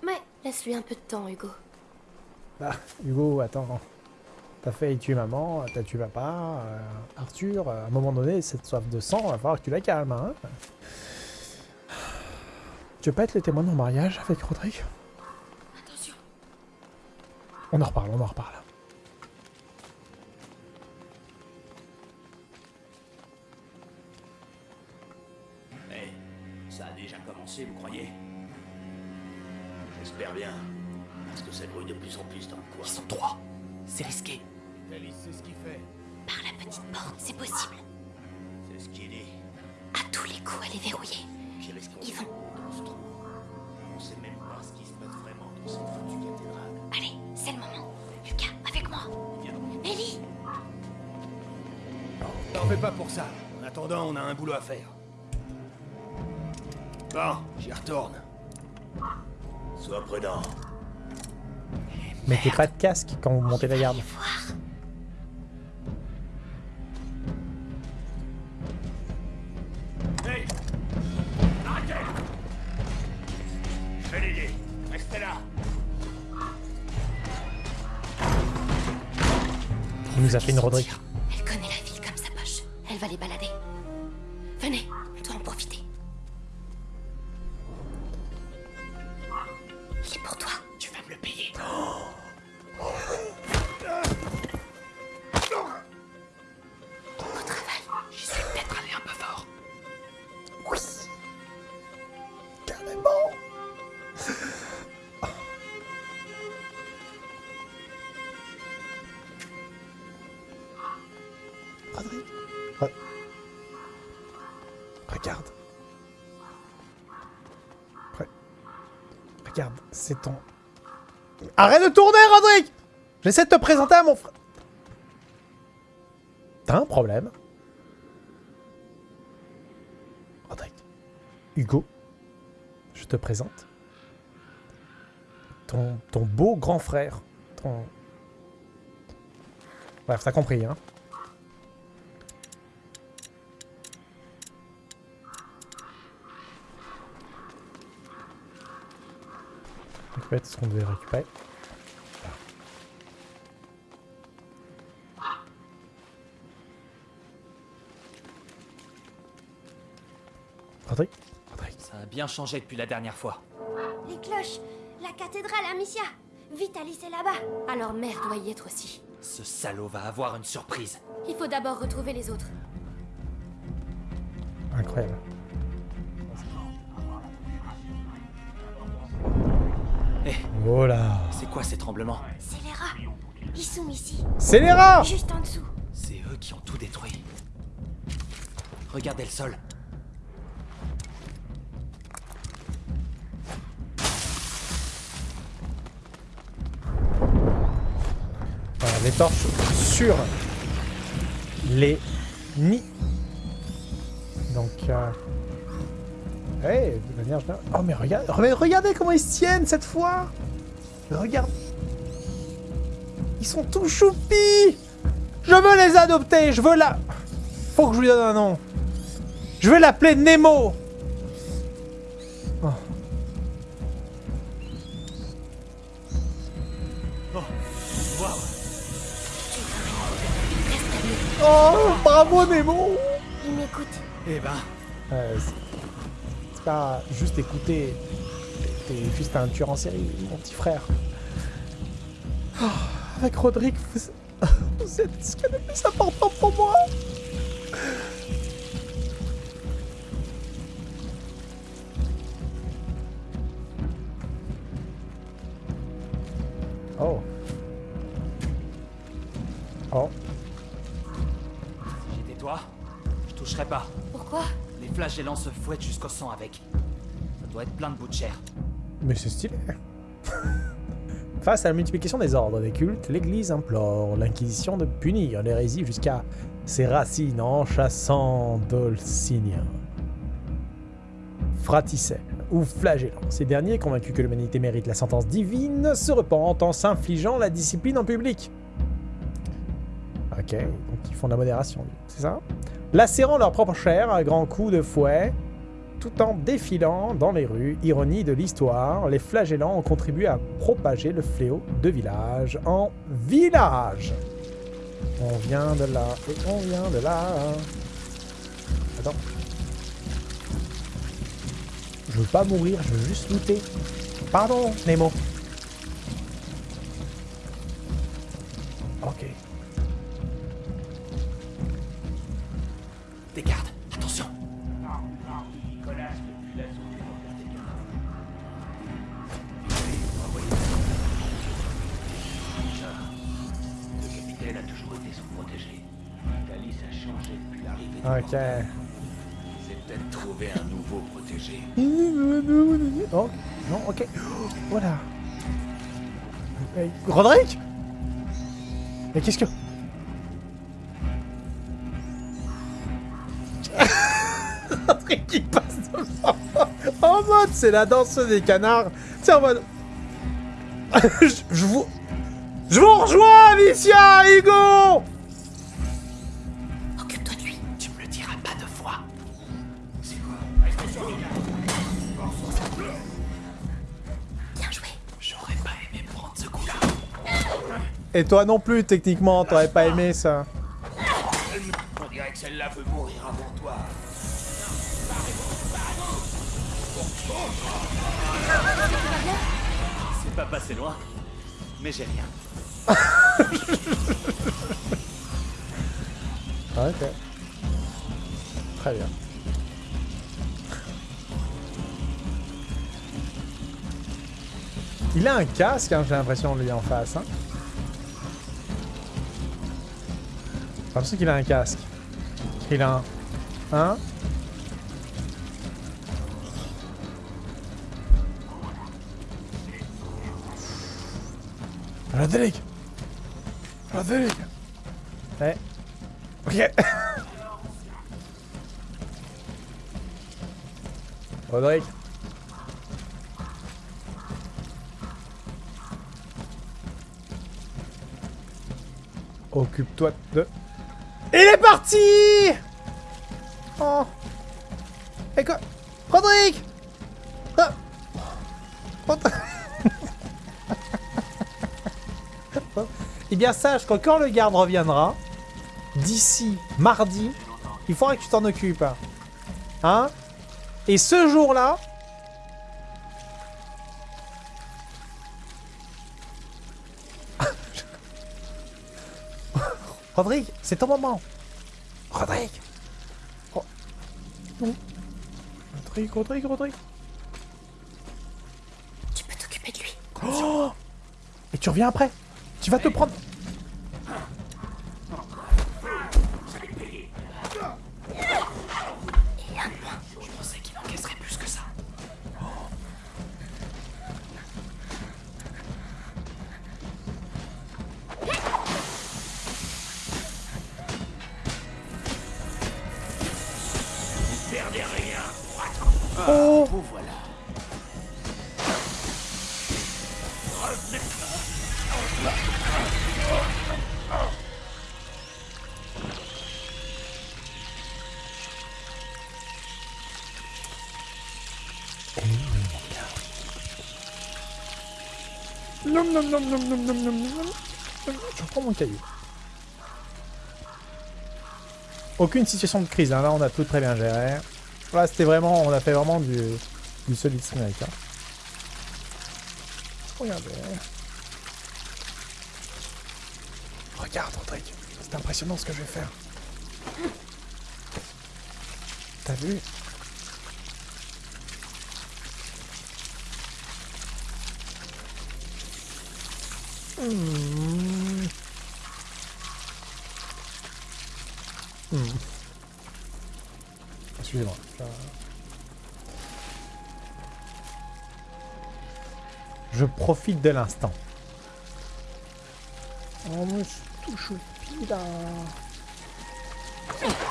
Speaker 6: Mais
Speaker 2: Laisse-lui un peu de temps, Hugo.
Speaker 1: Bah, Hugo, attends. T'as failli tuer maman, t'as tué papa, euh, Arthur. À un moment donné, cette soif de sang, va falloir que tu la calmes. Hein tu veux pas être le témoin de mon mariage avec Roderick
Speaker 2: Attention.
Speaker 1: On en reparle, on en reparle.
Speaker 7: Bien. Parce que ça grouille de plus en plus dans le coin.
Speaker 5: Ils sont trois. C'est risqué.
Speaker 7: Alice, c'est ce qu'il fait.
Speaker 2: par la petite porte, c'est possible.
Speaker 7: C'est ce qu'il dit.
Speaker 2: À tous les coups, elle est verrouillée.
Speaker 7: Qui risque
Speaker 2: Ils vont.
Speaker 7: dans ce trou. On sait même pas ce qui se passe vraiment dans cette foutue cathédrale.
Speaker 2: Allez, c'est le moment. Lucas, avec moi. Ellie
Speaker 9: T'en fais pas pour ça. En attendant, on a un boulot à faire. Bon, j'y retourne.
Speaker 7: Sois prudent.
Speaker 1: Mettez pas de casque quand vous montez la garde.
Speaker 7: Hey Arrêtez Je vais l'aider. Restez là.
Speaker 1: Il nous a fait une Roderick.
Speaker 2: Elle connaît la ville comme sa poche. Elle va les balader.
Speaker 1: Ton... Arrête de tourner, Rodrigue J'essaie de te présenter à mon frère. T'as un problème Rodrigue. Hugo, je te présente. Ton, ton beau grand frère. Ton... Bref, t'as compris, hein. Fait, ce qu'on devait récupérer. Rodrigue Rodrigue.
Speaker 5: Ça a bien changé depuis la dernière fois.
Speaker 2: Les cloches La cathédrale Amicia Vitalis est là-bas Alors mère doit y être aussi.
Speaker 5: Ce salaud va avoir une surprise.
Speaker 2: Il faut d'abord retrouver les autres.
Speaker 1: Incroyable.
Speaker 5: Ces tremblements
Speaker 2: C'est les rats. Ils sont ici,
Speaker 1: C'est les rats
Speaker 2: juste en dessous.
Speaker 5: C'est eux qui ont tout détruit. Regardez le sol.
Speaker 1: Voilà, les torches sur les nids. Donc, euh... hey, de manière générale- Oh, mais regarde, mais regardez comment ils se tiennent cette fois Regarde. Ils sont tous choupis Je veux les adopter, je veux la... Faut que je lui donne un nom. Je vais l'appeler Nemo Oh. Oh, bravo Nemo
Speaker 2: Ils m'écoutent.
Speaker 5: Eh ben,
Speaker 1: Euh, c'est- pas juste écouter. T'es t'es juste un tueur en série, mon petit frère. Oh, avec Rodrigue, vous, [LAUGHS] vous êtes ce qu'il y a de plus important pour moi. Oh. Oh.
Speaker 5: si j'étais toi, je toucherais pas.
Speaker 2: Pourquoi?
Speaker 5: Les flagellants se fouettent jusqu'au sang avec. Ça doit être plein de bouts de chair.
Speaker 1: Mais c'est stylé. Face à la multiplication des ordres des cultes, l'Église implore l'Inquisition de punir l'hérésie jusqu'à ses racines en chassant Dulcinea, Fraticelle ou Flagellant. Ces derniers, convaincus que l'humanité mérite la sentence divine, se repentent en s'infligeant la discipline en public. Ok, donc ils font de la modération, c'est ça? Lacérant leur propre chair à grands coups de fouet, tout en défilant dans les rues, ironie de l'histoire, les flagellants ont contribué à propager le fléau de village en village. On vient de là et on vient de là. Attends. Je veux pas mourir, je veux juste looter. Pardon, Nemo. Roderick? Mais qu'est-ce que... [LAUGHS] Roderick qui passe devant. En mode, c'est la danse des canards. C'est en mode... je, [LAUGHS] je vous... Je vous rejoins, Alicia, Hugo Et toi non plus, techniquement, t'aurais pas aimé ça.
Speaker 7: On dirait que celle-là veut mourir avant toi.
Speaker 5: C'est pas passé loin, mais j'ai rien. [LAUGHS]
Speaker 1: Ok. Très bien. Il a un casque, hein, j'ai l'impression, lui, en face. Hein. J'ai l'impression qu'il a un casque. Il a un... Hein? Roderick Roderick Ouais. Ok. [LAUGHS] Roderick. Occupe-toi de... Il est parti. Oh. Et quoi? Roderick Ah. Rod- [LAUGHS] Eh bien sache que quand le garde reviendra, d'ici mardi, il faudra que tu t'en occupes. Hein? Et ce jour-là... Rodrigue, c'est ton moment. Rodrigue. Ro- Non. Rodrigue, Rodrigue, Rodrigue.
Speaker 2: Tu peux t'occuper de lui.
Speaker 1: Oh Et tu reviens après. Tu vas te prendre...
Speaker 7: Je
Speaker 1: reprends mon caillou. Aucune situation de crise, hein. là on a tout très bien géré. Là c'était vraiment, on a fait vraiment du, du solid snake. Hein. Regardez. Regarde Rodrigue, c'est impressionnant ce que je vais faire. T'as vu? Profite de l'instant. Oh, mais je touche au pied là.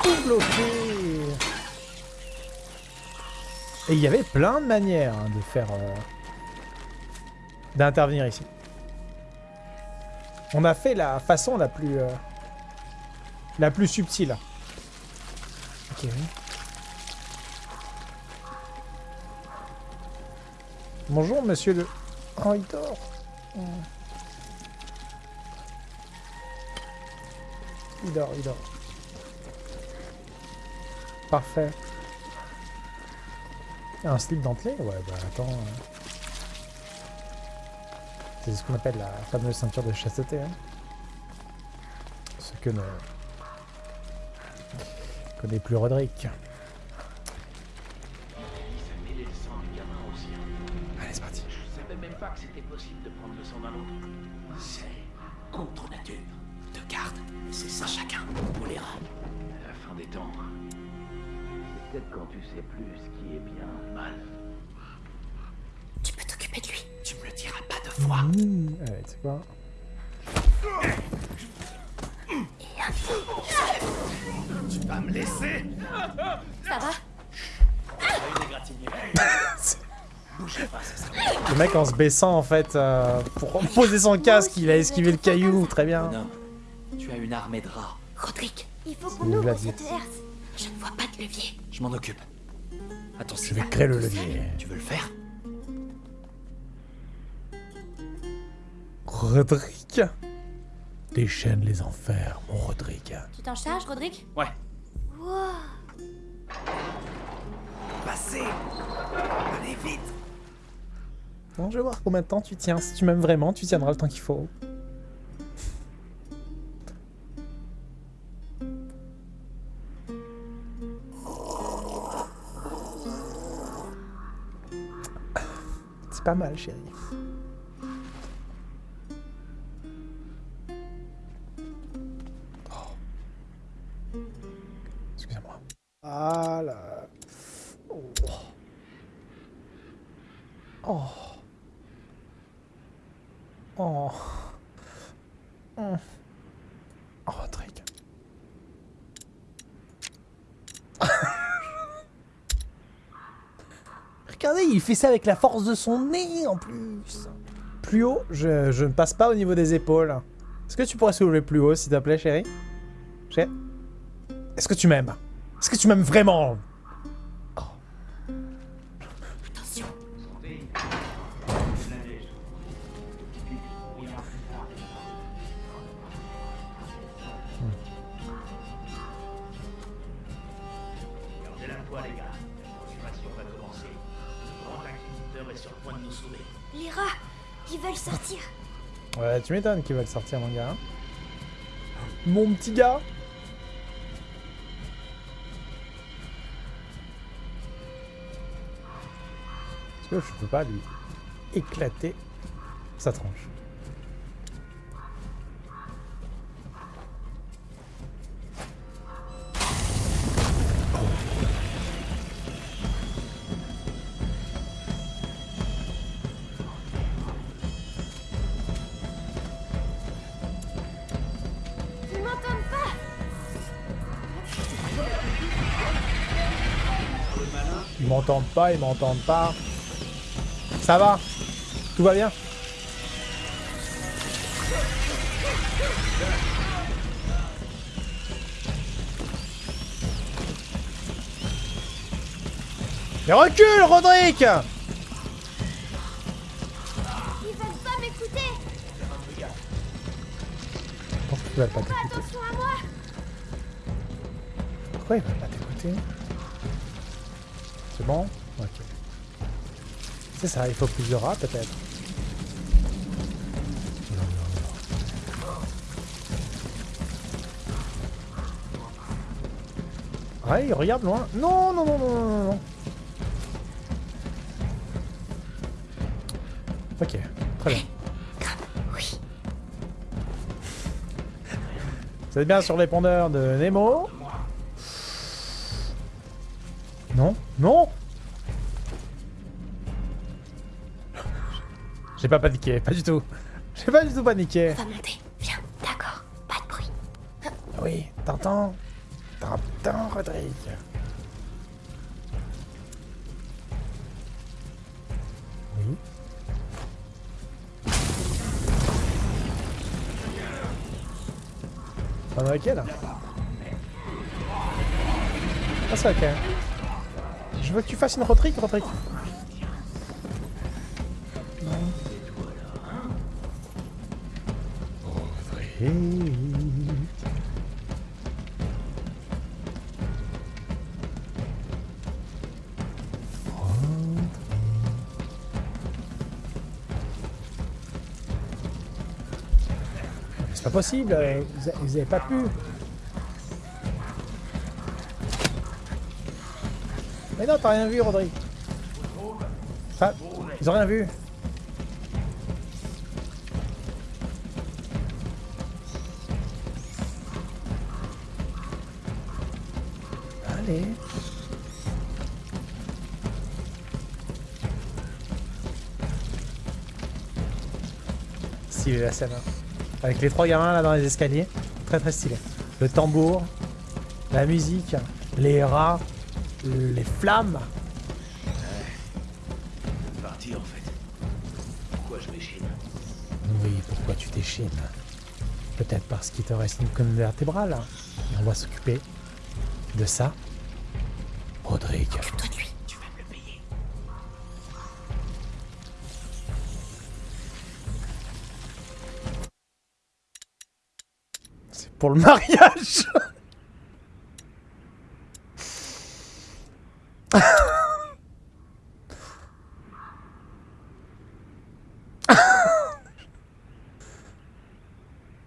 Speaker 1: Tout bloqué. Et il y avait plein de manières hein, de faire... euh, d'intervenir ici. On a fait la façon la plus... euh, la plus subtile. Ok. Bonjour, monsieur le... Oh, il dort. Oh. Il dort, il dort. Parfait. Un slip dentelé? Ouais, bah attends. euh. C'est ce qu'on appelle la fameuse ceinture de chasteté. Hein. Ce que ne [LAUGHS] connaît plus Roderick.
Speaker 7: Tu vas me laisser
Speaker 2: Ça va?
Speaker 1: Le mec en se baissant en fait euh, pour poser son casque, il a esquivé le caillou, très bien.
Speaker 5: Non. Tu as une armée de rats.
Speaker 2: Roderick,
Speaker 6: Il faut qu'on ouvre cette herse.
Speaker 2: je ne vois pas de levier.
Speaker 5: Je m'en occupe. Attends,
Speaker 1: Je vais créer le levier.
Speaker 5: Tu veux le faire?
Speaker 1: Roderick Déchaîne les enfers, mon Roderick.
Speaker 2: Tu t'en charges, Roderick
Speaker 5: Ouais.
Speaker 7: Passez Allez vite
Speaker 1: Bon, je vais voir combien de temps tu tiens. Si tu m'aimes vraiment, tu tiendras le temps qu'il faut. C'est pas mal, chérie. Ah là. Oh. Oh. Oh. Mm. Oh, Rodrigue. [LAUGHS] Regardez, il fait ça avec la force de son nez en plus. Plus haut, je, je ne passe pas au niveau des épaules. Est-ce que tu pourrais soulever plus haut, s'il te plaît, chérie? Chérie? Est-ce que tu m'aimes? Est-ce que tu m'aimes vraiment?
Speaker 2: Attention.
Speaker 7: Gardez la foi, les gars. La transformation va commencer. Le grand inquisiteur est sur le point de nous sauver.
Speaker 6: Les rats, ils veulent sortir.
Speaker 1: Ouais, tu m'étonnes qu'ils veulent sortir, mon gars. Mon petit gars que je peux pas lui éclater sa
Speaker 6: pas.
Speaker 1: Ils m'entendent pas, ils m'entendent pas. Ça va. Tout va bien. Mais recule, Roderick
Speaker 6: Ils veulent pas m'écouter.
Speaker 1: Pourquoi ils veulent pas Ça, il faut plus de rats peut-être. Ouais, il regarde loin. Non, non, non, non, non, non. Ok, très bien. Vous êtes bien sur l'épondeur de Nemo pas paniqué, pas du tout. [LAUGHS] J'ai pas du tout paniqué.
Speaker 2: On va monter. Viens, d'accord. Pas de bruit.
Speaker 1: Oui, t'entends T'entends, Rodrigue Oui. On est ok là Ah c'est ok. Je veux que tu fasses une Rodrigue, Rodrigue. C'est pas possible, euh, vous, a- vous avez pas pu. Mais non, t'as rien vu, Rodrigue. Enfin, ils ont rien vu. Allez. Stylé la scène. hein. Avec les trois gamins là dans les escaliers. Très très stylé. Le tambour, la musique, les rats, les flammes.
Speaker 9: Parti en fait. Pourquoi je m'échine?
Speaker 1: Oui, pourquoi tu t'échines? Peut-être parce qu'il te reste une colonne vertébrale. On va s'occuper de ça. Pour le mariage [LAUGHS]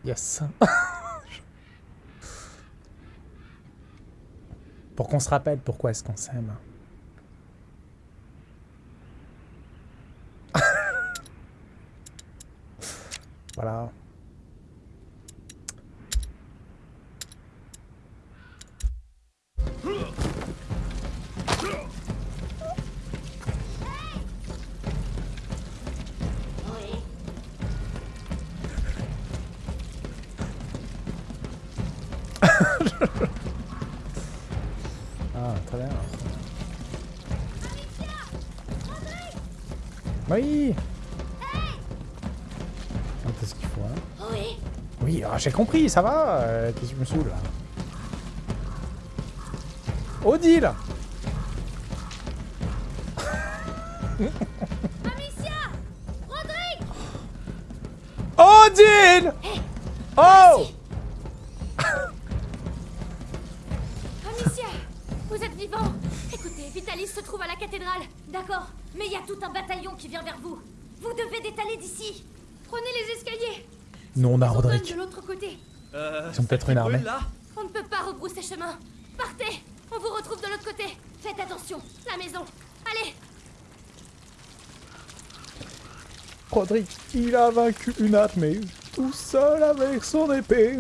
Speaker 1: Yes. pour qu'on se rappelle pourquoi est-ce qu'on s'aime. J'ai compris, ça va euh, Qu'est-ce que je me saoule, là Odile
Speaker 6: Amicia Rodrigue
Speaker 1: Odile Oh
Speaker 6: Amicia Vous êtes vivant Écoutez, Vitalis se trouve à la cathédrale.
Speaker 8: D'accord, mais il y a tout un bataillon qui vient vers vous. Vous devez détaler d'ici.
Speaker 2: Prenez les escaliers.
Speaker 1: Nous, on a
Speaker 2: Ils sont
Speaker 1: Roderick.
Speaker 2: de l'autre côté.
Speaker 5: Euh,
Speaker 1: Ils ont peut-être une armée.
Speaker 5: là
Speaker 2: On ne peut pas rebrousser chemin. Partez. On vous retrouve de l'autre côté.
Speaker 8: Faites attention.
Speaker 2: La maison. Allez.
Speaker 1: Roderick, il a vaincu une armée, tout seul avec son épée.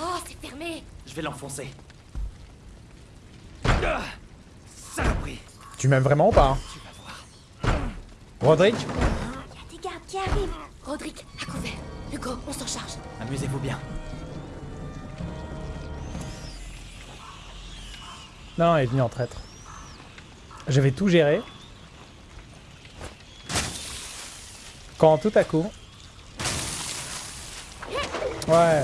Speaker 8: Oh, c'est fermé.
Speaker 5: Je vais l'enfoncer. Ah, Saloperie
Speaker 1: Tu m'aimes vraiment ou pas hein Roderick
Speaker 8: Roderick, à couvert. Hugo, on s'en charge.
Speaker 5: Amusez-vous bien.
Speaker 1: Non, il est venu en traître. J'avais tout géré. Quand tout à coup... Ouais.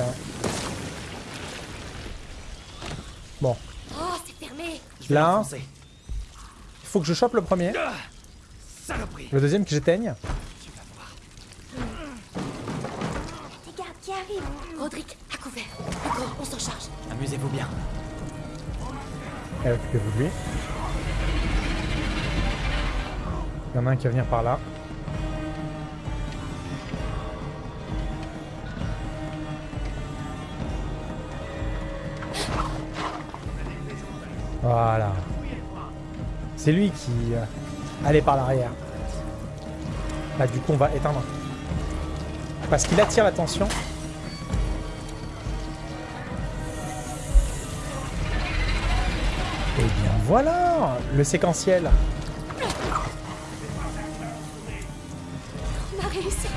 Speaker 1: Bon,
Speaker 8: Oh, c'est fermé.
Speaker 1: Là. il faut que je chope le premier.
Speaker 5: Ah,
Speaker 1: Le deuxième que j'éteigne.
Speaker 5: Tu vas voir.
Speaker 6: Des gardes qui arrivent.
Speaker 8: Roderick, à couvert. Hugo, on s'en charge.
Speaker 5: Amusez-vous bien.
Speaker 1: Occupez-vous lui. Il y en a un qui va venir par là. Voilà. C'est lui qui euh, allait par l'arrière. Là, du coup, on va éteindre. Parce qu'il attire l'attention. Voilà Le séquentiel.
Speaker 2: On a réussi.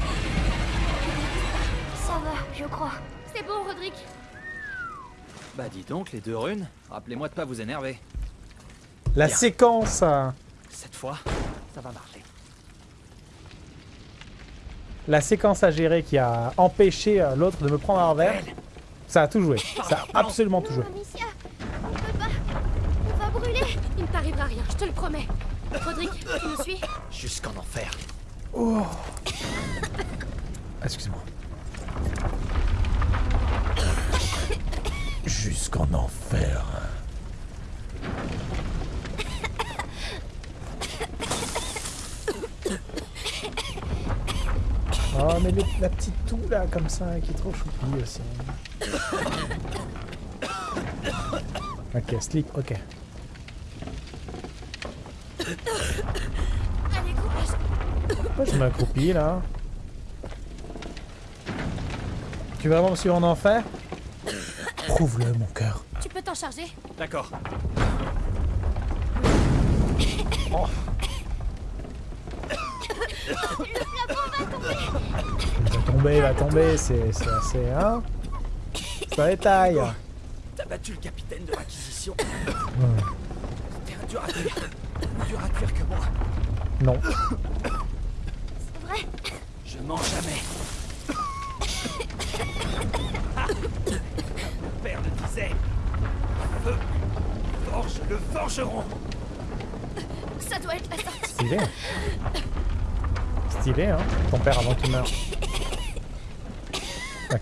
Speaker 6: Ça va, je crois.
Speaker 2: C'est bon, Roderick.
Speaker 5: Bah dis donc, les deux runes, rappelez-moi de pas vous énerver.
Speaker 1: La
Speaker 5: Bien.
Speaker 1: séquence
Speaker 5: Cette fois, ça va marcher.
Speaker 1: la séquence à gérer qui a empêché euh, l'autre de me prendre un verre, ça a tout joué. Ça a absolument tout joué.
Speaker 6: Amicia, on peut pas. On va brûler.
Speaker 2: Il ne t'arrivera rien, je te le promets. Roderick, tu me suis
Speaker 5: Jusqu'en enfer.
Speaker 1: Excuse-moi. Jusqu'en enfer. Oh mais le- la petite toux là comme ça qui est trop choupie aussi. Ok, sleep, ok. Pourquoi je m'accroupis là? Tu veux vraiment me suivre en enfer Prouve-le, mon cœur.
Speaker 6: Tu peux t'en charger
Speaker 5: D'accord. [COUGHS]
Speaker 1: Il va tomber, il va tomber, c'est c'est assez... Hein Ça détail.
Speaker 5: T'as battu le capitaine de l'acquisition. T'es un dur à cuire. Plus dur à cuire que moi.
Speaker 1: Non.
Speaker 6: C'est vrai
Speaker 5: Je mens jamais. Ah Mon père le disait. Feu. Forge le forgeron.
Speaker 6: Ça doit être la sortie.
Speaker 1: Stylé. Stylé, hein Ton père avant qu'il meure. On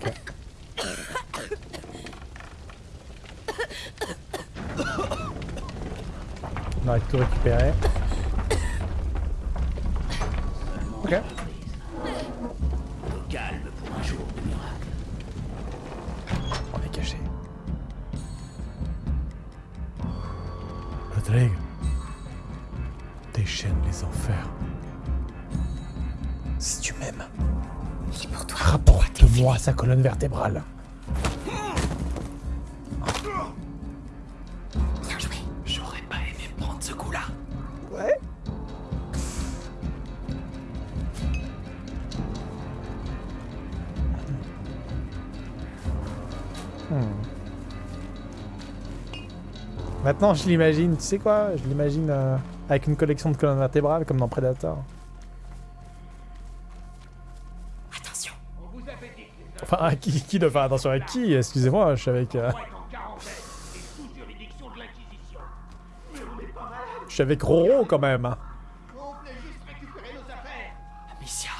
Speaker 1: aurait tout récupéré. Sa colonne vertébrale.
Speaker 6: Bien joué.
Speaker 7: J'aurais pas aimé prendre ce coup-là.
Speaker 1: Ouais. Hmm. Maintenant, je l'imagine, tu sais quoi? Je l'imagine euh, avec une collection de colonnes vertébrales comme dans Predator. À qui, qui doit faire attention à qui Excusez-moi, je suis avec... euh, je suis avec Roro quand même. hein.
Speaker 5: Amicia,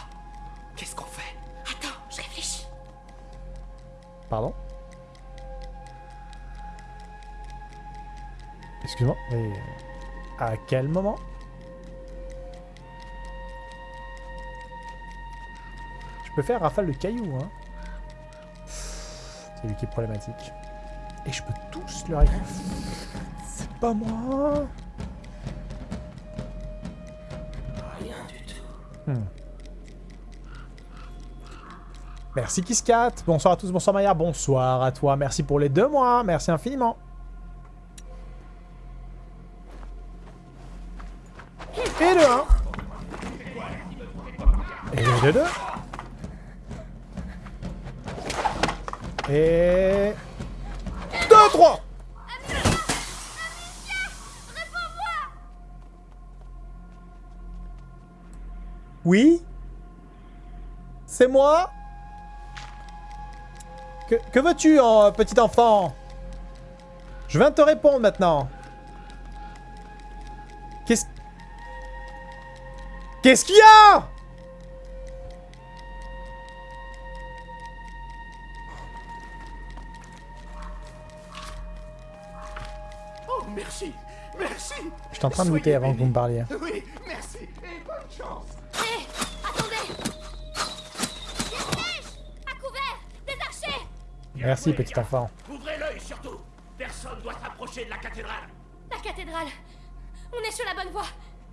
Speaker 5: qu'est-ce qu'on fait?
Speaker 6: Attends, je réfléchis.
Speaker 1: Pardon? Excuse-moi, mais à quel moment? Je peux faire rafale de cailloux, hein. C'est lui qui est problématique. Et je peux tous leur... C'est pas moi
Speaker 7: Rien du tout.
Speaker 1: Hmm. Merci Kisscat. Bonsoir à tous, bonsoir Maya, bonsoir à toi. Merci pour les deux mois, merci infiniment. Et le 1. Et le 2. Et... 2, 3 Oui. C'est moi. Que, veux-tu, en petit enfant? Je viens te répondre maintenant. Qu'est-ce... Qu'est-ce qu'il y a?
Speaker 7: Merci. Merci.
Speaker 1: J'étais en train de lutter avant que vous me parliez.
Speaker 7: Oui, merci. Et bonne chance.
Speaker 6: Hé Attendez À couvert Des archers
Speaker 1: Merci, petit enfant.
Speaker 7: Ouvrez l'œil surtout. Personne doit s'approcher de la cathédrale.
Speaker 6: La cathédrale On est sur la bonne voie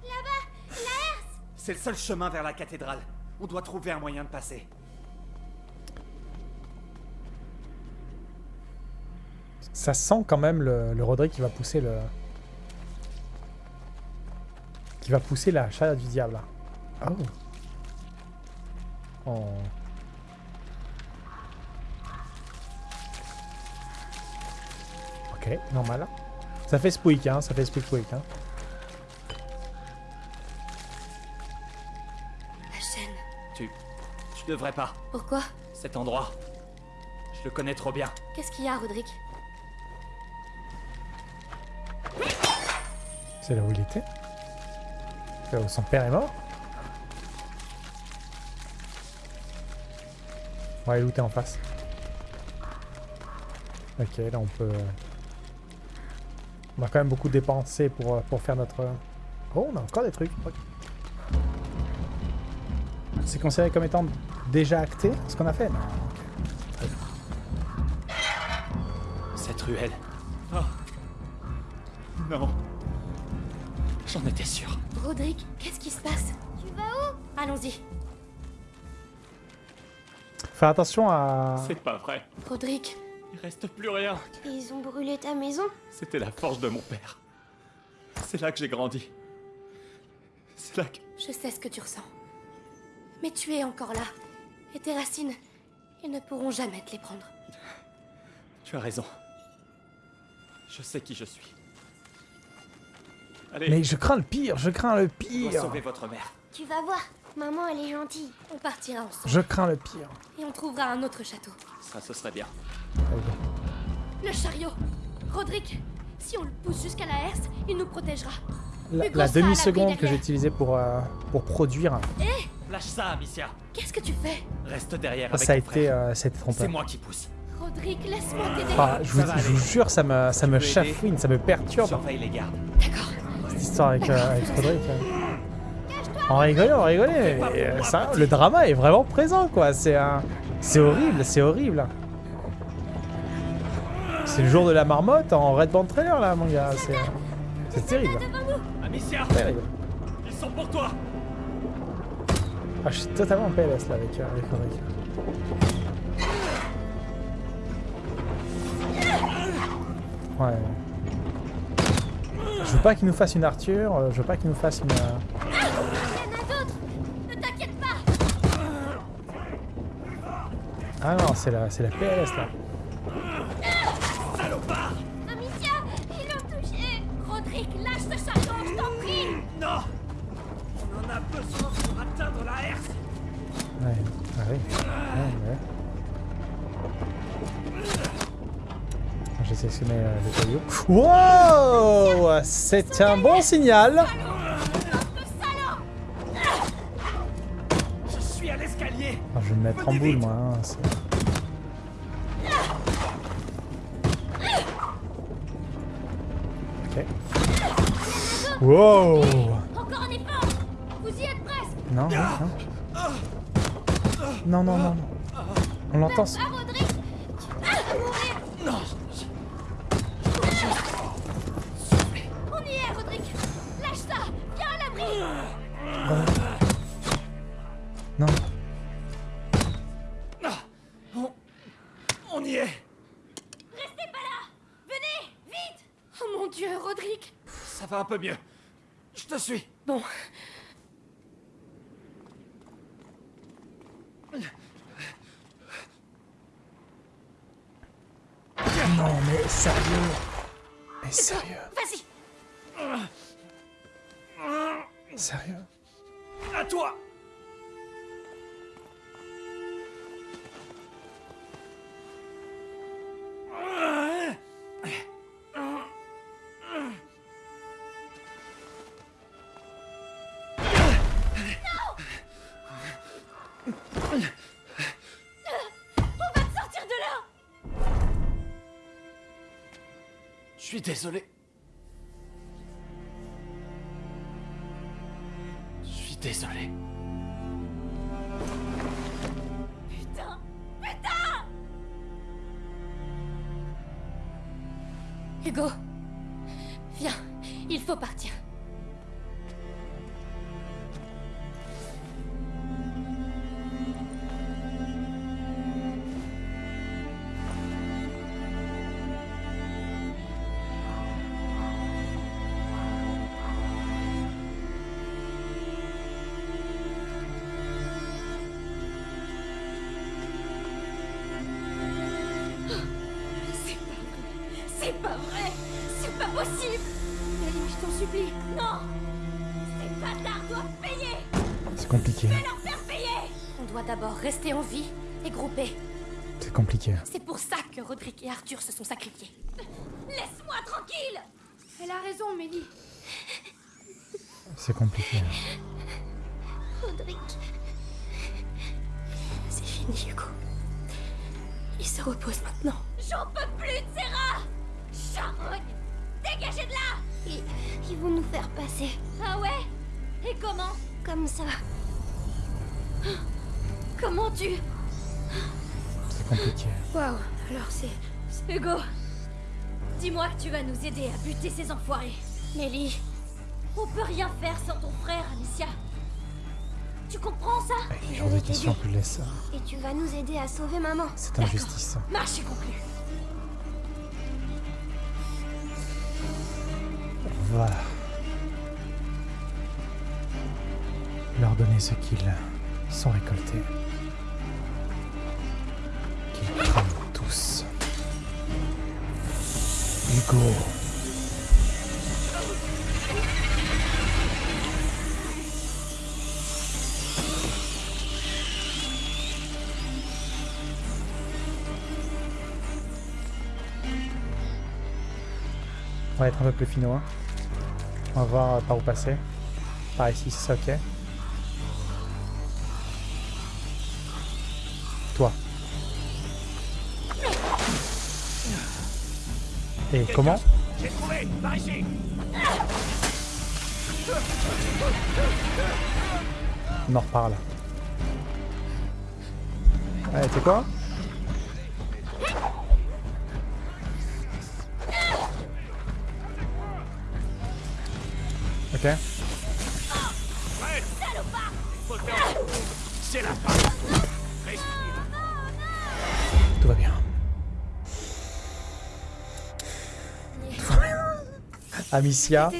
Speaker 6: Là-bas La herse
Speaker 5: C'est le seul chemin vers la cathédrale. On doit trouver un moyen de passer.
Speaker 1: Ça sent quand même le, le Roderick qui va pousser le... Qui va pousser la charrette du diable. là. Oh. Oh. Ok, normal. Ça fait squeak, hein, ça fait squeak squeak, hein.
Speaker 6: La chaîne.
Speaker 5: Tu... Tu devrais pas.
Speaker 6: Pourquoi?
Speaker 5: Cet endroit. Je le connais trop bien.
Speaker 6: Qu'est-ce qu'il y a, Roderick?
Speaker 1: C'est là où il était. Là où son père est mort. On va aller looter en face? Ok, là on peut... On va quand même beaucoup dépenser pour, euh, pour faire notre... Oh, on a encore des trucs. C'est considéré comme étant déjà acté ce qu'on a fait Non?
Speaker 5: Cette ruelle. Oh. Non. J'en étais sûr.
Speaker 6: Roderick, qu'est-ce qui se passe? Tu vas où? Allons-y.
Speaker 1: Fais attention à...
Speaker 5: C'est pas vrai.
Speaker 2: Roderick,
Speaker 5: Il reste plus rien.
Speaker 2: ils ont brûlé ta maison?
Speaker 5: C'était la forge de mon père. C'est là que j'ai grandi. C'est là que...
Speaker 2: Je sais ce que tu ressens. Mais tu es encore là. Et tes racines, ils ne pourront jamais te les prendre.
Speaker 5: Tu as raison. Je sais qui je suis. Allez,
Speaker 1: Mais je crains le pire, je crains le pire.
Speaker 5: sauver votre mère.
Speaker 8: Tu vas voir, maman elle est gentille.
Speaker 2: On partira ensemble.
Speaker 1: Je crains le pire.
Speaker 2: Et on trouvera un autre château.
Speaker 5: Ça, ce serait bien.
Speaker 2: Le chariot Roderick, si on le pousse jusqu'à la herse, il nous protégera.
Speaker 1: La, la demi-seconde que j'ai utilisée pour, euh, pour produire,
Speaker 5: Lâche ça, Amicia.
Speaker 2: Qu'est-ce que tu fais
Speaker 5: Reste derrière avec
Speaker 1: ça a,
Speaker 5: ton
Speaker 1: été, euh, ça a été
Speaker 5: C'est
Speaker 1: trompeur.
Speaker 5: moi qui pousse.
Speaker 2: Roderick, laisse-moi t'aider.
Speaker 1: Ah, je, vous, je vous jure, ça me, ça me chafouine, ça me perturbe,
Speaker 5: Surveille les gardes.
Speaker 2: D'accord.
Speaker 1: Cette histoire avec, euh, avec Roderick. euh. On rigolait, on rigolait, mais euh, ça, le drama est vraiment présent, quoi. C'est un... c'est horrible, c'est horrible. C'est le jour de la marmotte en Red Band Trailer, là, mon gars. C'est euh, terrible,
Speaker 5: Amicia,
Speaker 1: terrible.
Speaker 5: ils sont pour toi.
Speaker 1: Ah, je suis totalement en PLS, là, avec, euh, avec Roderick. Ouais. Je veux pas qu'il nous fasse une Arthur, euh, je veux pas qu'il nous fasse une... euh,
Speaker 8: Il y en a d'autres Ne t'inquiète pas
Speaker 1: Ah non, c'est la, c'est la PLS, là. C'est un bon signal.
Speaker 5: Je suis à l'escalier.
Speaker 1: Ah, je vais me mettre en boule, moi. hein, Ok. Wow
Speaker 8: Encore un effort Vous y êtes presque
Speaker 1: Non, non, non. Non, non, non. non. On l'entend.
Speaker 5: Peu mieux. Je te suis.
Speaker 2: Bon,
Speaker 1: Non, mais sérieux. Mais sérieux.
Speaker 2: vas-y
Speaker 1: Sérieux.
Speaker 5: À toi. Suis désolé. Je suis désolé.
Speaker 8: Putain Putain
Speaker 2: Hugo Viens, il faut partir. Rester en vie et grouper.
Speaker 1: C'est compliqué.
Speaker 2: C'est pour ça que Roderick et Arthur se sont sacrifiés.
Speaker 8: Laisse-moi tranquille
Speaker 2: Elle a raison, Mélie.
Speaker 1: C'est compliqué.
Speaker 8: Tu...
Speaker 1: C'est compliqué.
Speaker 2: Waouh, alors c'est.
Speaker 8: Hugo Dis-moi que tu vas nous aider à buter ces enfoirés.
Speaker 2: Nelly,
Speaker 8: On peut rien faire sans ton frère, Amicia.
Speaker 6: Tu comprends ça?
Speaker 1: Les
Speaker 10: Je vais t'aider. Et tu vas nous aider à sauver maman.
Speaker 1: C'est injustice.
Speaker 6: Marche est conclue.
Speaker 1: On va leur donner ce qu'ils sont récoltés. On va être un peu plus finaux. hein. On va voir par où passer. Par ici, c'est ok. Et comment
Speaker 7: J'ai trouvé Par ici
Speaker 1: On en reparle. Tu sais quoi Ok.
Speaker 7: C'est la fin
Speaker 1: Amicia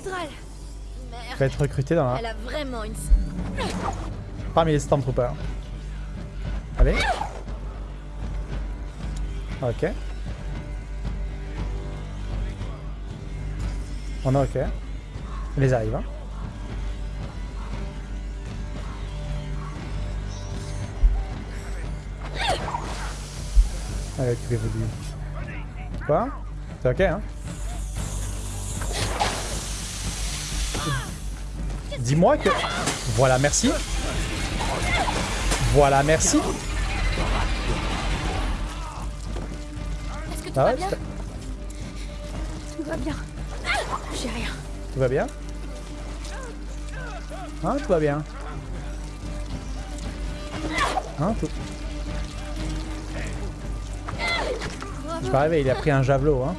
Speaker 1: va être recrutée dans la...
Speaker 6: Elle a vraiment une...
Speaker 1: parmi les Stormtroopers. Allez. Ok. On est ok. On les arrive. Hein. Allez, occupez-vous de lui. Quoi? C'est ok, hein Dis-moi que... Voilà, merci. Voilà, merci.
Speaker 6: Est-ce que tout
Speaker 1: Ah
Speaker 6: va bien
Speaker 1: tout-
Speaker 2: va bien. J'ai rien.
Speaker 1: tout va bien Hein, tout va bien Hein, tout... Je suis pas il a pris un javelot, hein.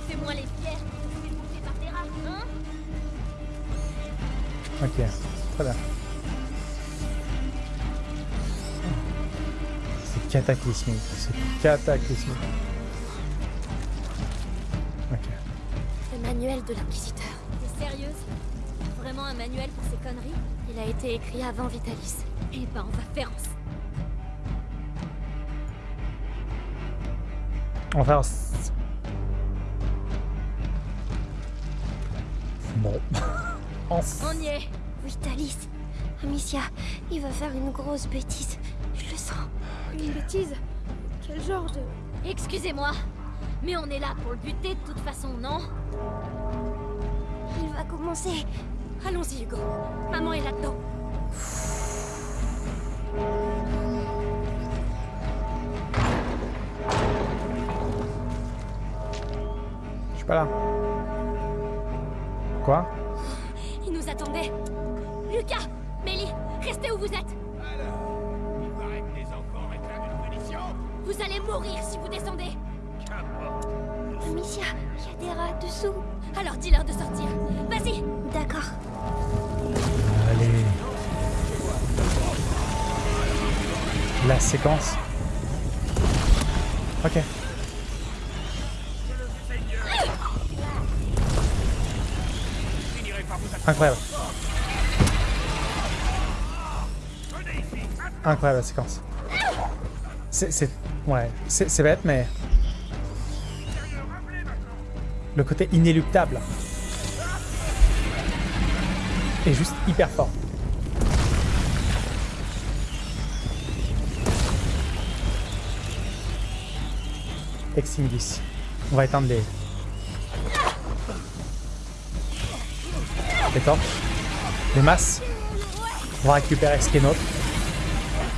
Speaker 6: Hein
Speaker 1: Ok, très bien. C'est cataclysmique, c'est cataclysmique. Ok.
Speaker 10: Le manuel de l'inquisiteur.
Speaker 6: T'es sérieuse? Vraiment un manuel pour ces conneries?
Speaker 10: Il a été écrit avant Vitalis.
Speaker 6: Eh ben, on va faire en...
Speaker 1: On va faire...
Speaker 10: Il va faire une grosse bêtise. Je le sens.
Speaker 2: Une bêtise? Quel genre de...
Speaker 6: Excusez-moi, mais on est là pour le buter de toute façon, non?
Speaker 10: Il va commencer.
Speaker 6: Allons-y, Hugo. Maman est là-dedans.
Speaker 1: Je suis pas là. Quoi?
Speaker 6: Il nous attendait. Restez où vous êtes
Speaker 7: Il paraît que les enfants réclament une punition
Speaker 6: Vous allez mourir si vous descendez
Speaker 7: Qu'importe
Speaker 10: Amicia, il y a des rats dessous.
Speaker 6: Alors dis-leur de sortir. Vas-y
Speaker 10: D'accord.
Speaker 1: Allez. La séquence. Ok. Incroyable. Incroyable la séquence. C'est... Ouais. C'est bête, mais... Le côté inéluctable. Est juste hyper fort. Extinguis. On va éteindre les... Les torches. Les masses. On va récupérer ce qui est nôtre.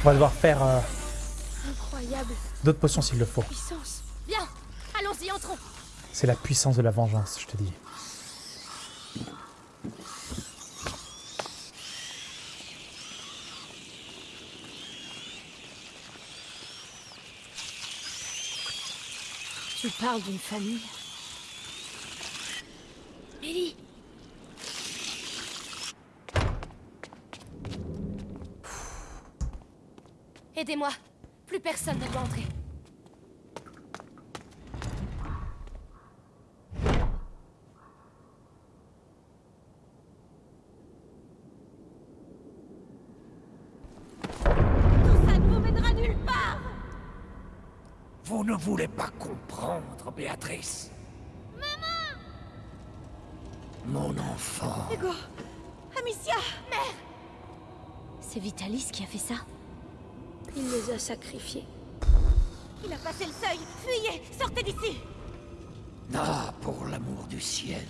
Speaker 1: On va devoir faire euh, d'autres potions s'il le faut. C'est la puissance de la vengeance, je te dis.
Speaker 2: Tu parles d'une famille
Speaker 6: Mélie
Speaker 8: Aidez-moi. Plus personne ne doit entrer. Tout ça ne vous mènera nulle part
Speaker 7: Ne voulez pas comprendre, Béatrice. Maman Mon enfant.
Speaker 6: Hugo Amicia Mère
Speaker 4: C'est Vitalis qui a fait ça
Speaker 2: Il les a sacrifiés.
Speaker 6: Il a passé le seuil Fuyez Sortez d'ici
Speaker 7: Ah, pour l'amour du ciel.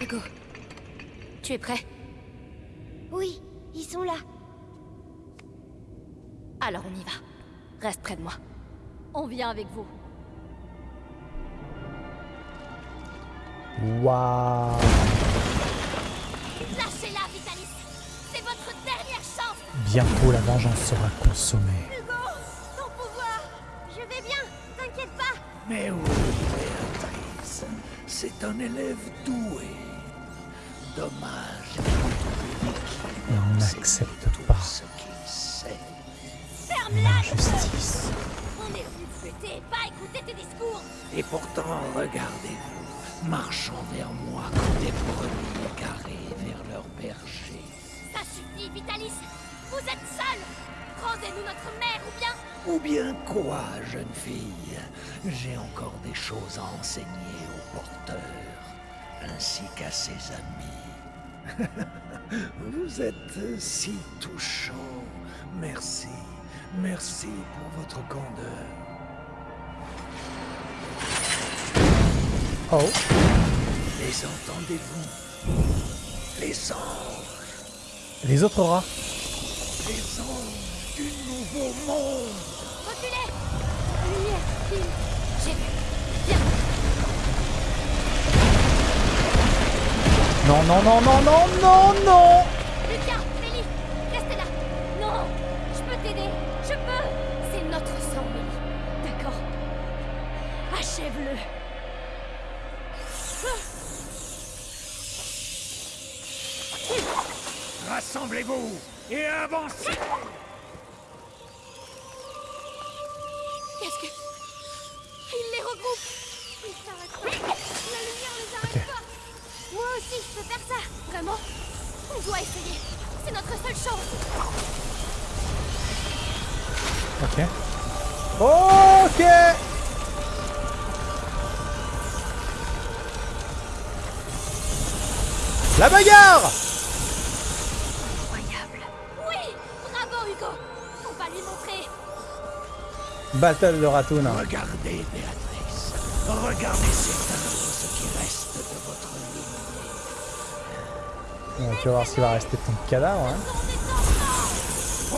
Speaker 8: Hugo, tu es prêt
Speaker 10: Oui, ils sont là.
Speaker 8: Alors on y va. Reste près de moi.
Speaker 4: On vient avec vous.
Speaker 1: Waouh
Speaker 6: Lâchez-la, Vitalis C'est votre dernière chance
Speaker 1: Bientôt la vengeance sera consommée.
Speaker 6: Hugo Ton pouvoir
Speaker 10: Je vais bien, t'inquiète pas.
Speaker 7: Mais oui, Béatrice, c'est un élève doué. Dommage.
Speaker 1: Et on n'accepte pas
Speaker 7: ce qu'il sait.
Speaker 1: L'injustice.
Speaker 6: On est venu te buter, pas écouter tes discours
Speaker 7: Et pourtant, regardez-vous, marchant vers moi comme des brebis égarées vers leur berger.
Speaker 6: Ça suffit, Vitalis Vous êtes seul Rendez-nous notre mère ou bien
Speaker 7: Ou bien quoi, jeune fille? J'ai encore des choses à enseigner au porteur, ainsi qu'à ses amis. [LAUGHS] Vous êtes si touchant. Merci. Merci pour votre candeur.
Speaker 1: Oh,
Speaker 7: Les entendez-vous? Les anges,
Speaker 1: les autres rats.
Speaker 7: les anges du nouveau monde.
Speaker 6: Reculez. Lumière, J'ai vu. Viens.
Speaker 1: Non, non, non, non, non, non, non
Speaker 6: Achève-le.
Speaker 7: Rassemblez-vous et avancez.
Speaker 6: Qu'est-ce que... Il les regroupe. Ils s'arrêtent pas. La lumière les arrête
Speaker 1: Ok.
Speaker 6: pas. Moi aussi, je peux faire ça. Vraiment. On doit essayer. C'est notre seule chance.
Speaker 1: Ok. Ok La bagarre
Speaker 6: Incroyable Oui Bravo, Hugo On va lui montrer
Speaker 1: Battle de Ratoon.
Speaker 7: Regardez, Béatrice. Regardez ce qui reste de votre lignée.
Speaker 1: Bon, tu vas voir s'il va rester de ton cadavre. Hein.
Speaker 7: Oh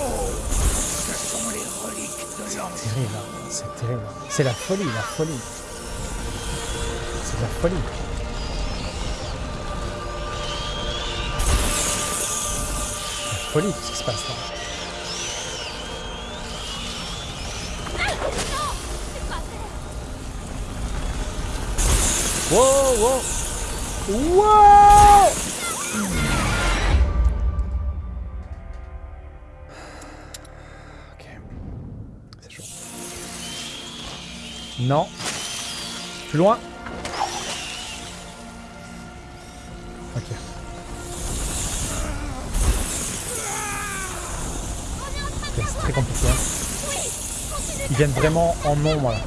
Speaker 7: Ce sont les reliques de l'ancien.
Speaker 1: Terrible, hein. c'est terrible. C'est la folie, la folie. C'est de la folie. Folie ce qui se passe là. Wow, wow. Wow. C'est chaud. Non. Plus loin. Compliqué. hein. Ils viennent vraiment en nombre là.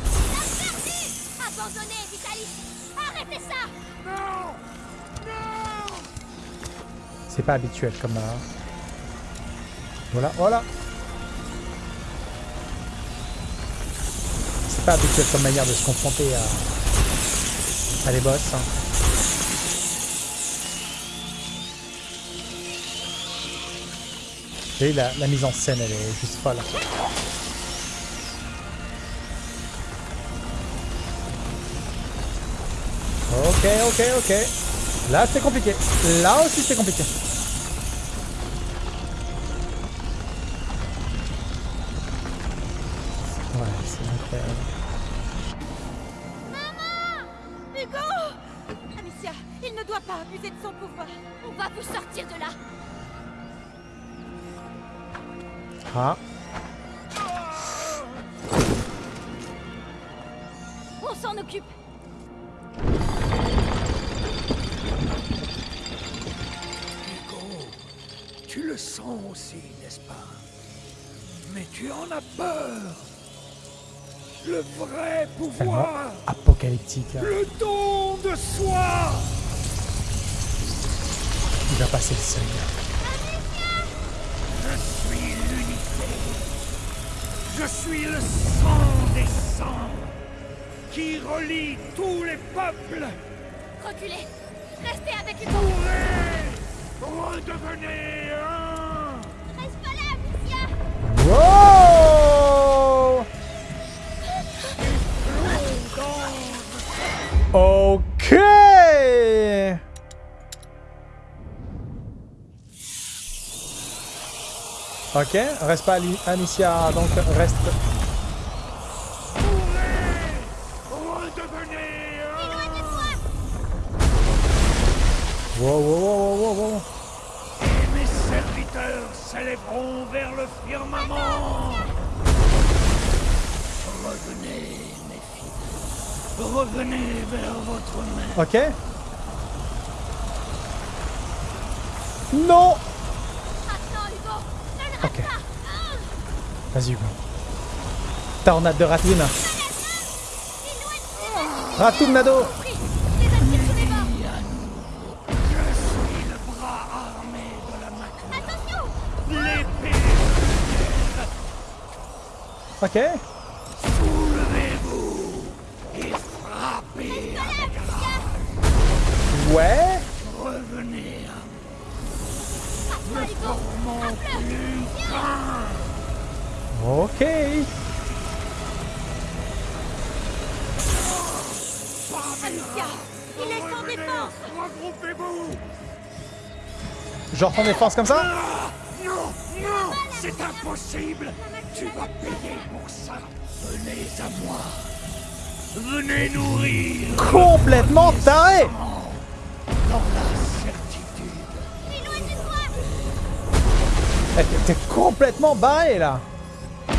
Speaker 1: C'est pas habituel comme... euh, Voilà, voilà. C'est pas habituel comme manière de se confronter à, à des boss. hein. Vous voyez, la, mise en scène, elle est juste folle. Ok, ok, ok. Là, c'est compliqué. Là aussi, c'est compliqué.
Speaker 7: Le don de soi
Speaker 1: Il va passer le seuil. Ok, reste pas Amicia, donc reste... Wow, wow, wow, wow, wow.
Speaker 7: Et mes serviteurs s'élèveront vers le firmament. Revenez, mes filles. Revenez vers votre mère.
Speaker 1: Ok Non
Speaker 8: Attends, Hugo Ne le rate
Speaker 1: Ok.
Speaker 8: pas
Speaker 1: Vas-y, Hugo. Tornade de Ratoon. Ratoon Nado
Speaker 8: Les attire sous les bords
Speaker 7: Je suis le bras armé de la Macula.
Speaker 8: Attention
Speaker 7: L'épée
Speaker 1: Ok.
Speaker 7: Soulevez-vous et frappez.
Speaker 1: Ouais. Genre en défense comme ça
Speaker 7: Non, non, c'est impossible. Tu vas payer pour ça. Venez à moi. Venez nourrir.
Speaker 1: Complètement taré.
Speaker 7: Dans la certitude.
Speaker 1: Eh, T'es complètement barré là. Mais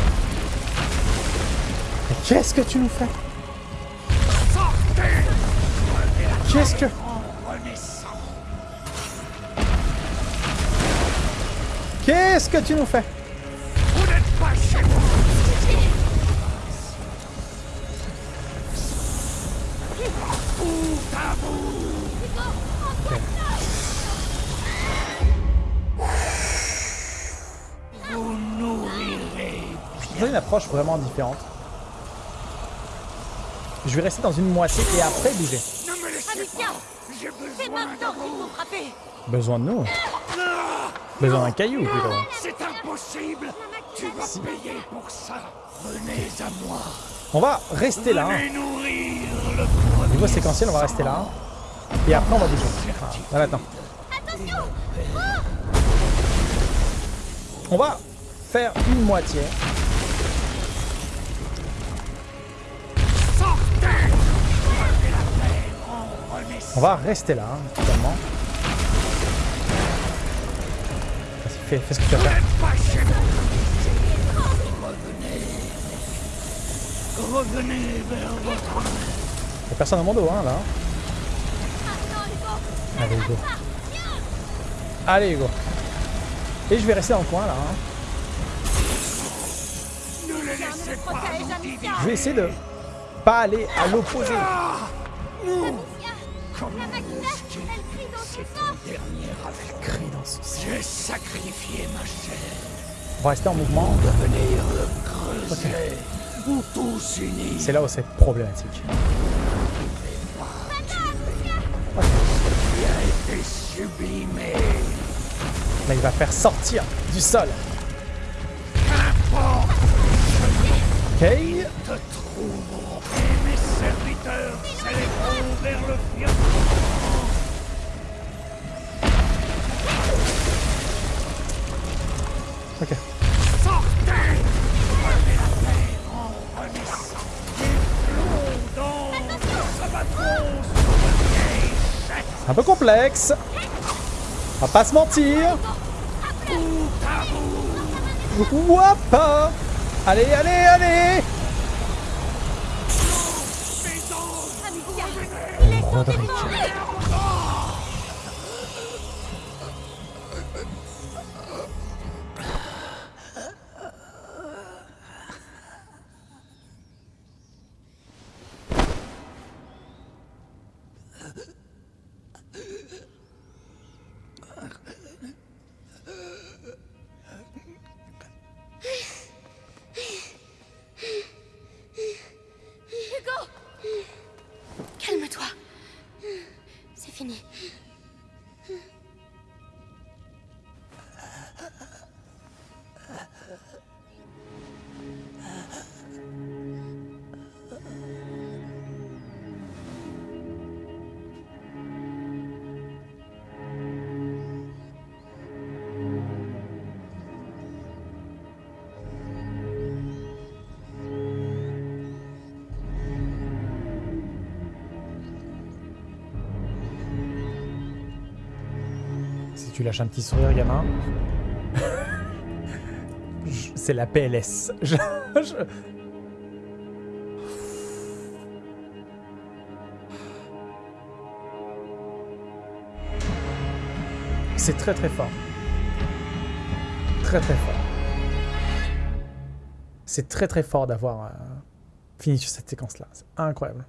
Speaker 1: Qu'est-ce que tu nous fais? Qu'est-ce que... Qu'est-ce que tu nous fais?
Speaker 7: Vous n'êtes pas chez vous Vous nourrirez
Speaker 1: J'ai une approche vraiment différente. Je vais rester dans une moitié et après bouger.
Speaker 7: Ne me laissez pas J'ai
Speaker 6: c'est
Speaker 7: besoin
Speaker 6: maintenant
Speaker 7: de vous
Speaker 6: frapper.
Speaker 1: Besoin de nous. Besoin d'un caillou plutôt.
Speaker 7: C'est impossible Tu vas payer pour ça Venez à moi
Speaker 1: On va rester là. hein. Niveau séquentiel, on va rester là. Et après, on va bouger. Ah, là maintenant. On va faire une moitié. On va rester là, hein, totalement. Fais, fais ce que tu faire.
Speaker 7: Revenez vers votre
Speaker 1: Y'a personne à mon dos, hein, là. Allez, Hugo. Allez, Hugo. Et je vais rester dans le coin, là. hein.
Speaker 7: Ne les laissez pas
Speaker 1: Je vais essayer de pas aller à l'opposé.
Speaker 7: Comment J'ai sacrifié ma chair
Speaker 1: On va rester en mouvement.
Speaker 7: Venir le creuset Où tous unis
Speaker 1: C'est là où c'est problématique.
Speaker 7: qui a été sublimé
Speaker 1: Là, il va faire sortir du sol. Ok.
Speaker 7: te trouveront et mes serviteurs s'élèveront vers le firmament.
Speaker 1: C'est un peu complexe. On va pas se mentir. Wouap Allez, allez, allez. Lâches un petit sourire, gamin. [LAUGHS] C'est la PLS. [LAUGHS] C'est très très fort. Très très fort. C'est très très fort d'avoir euh, fini sur cette séquence-là. C'est incroyable.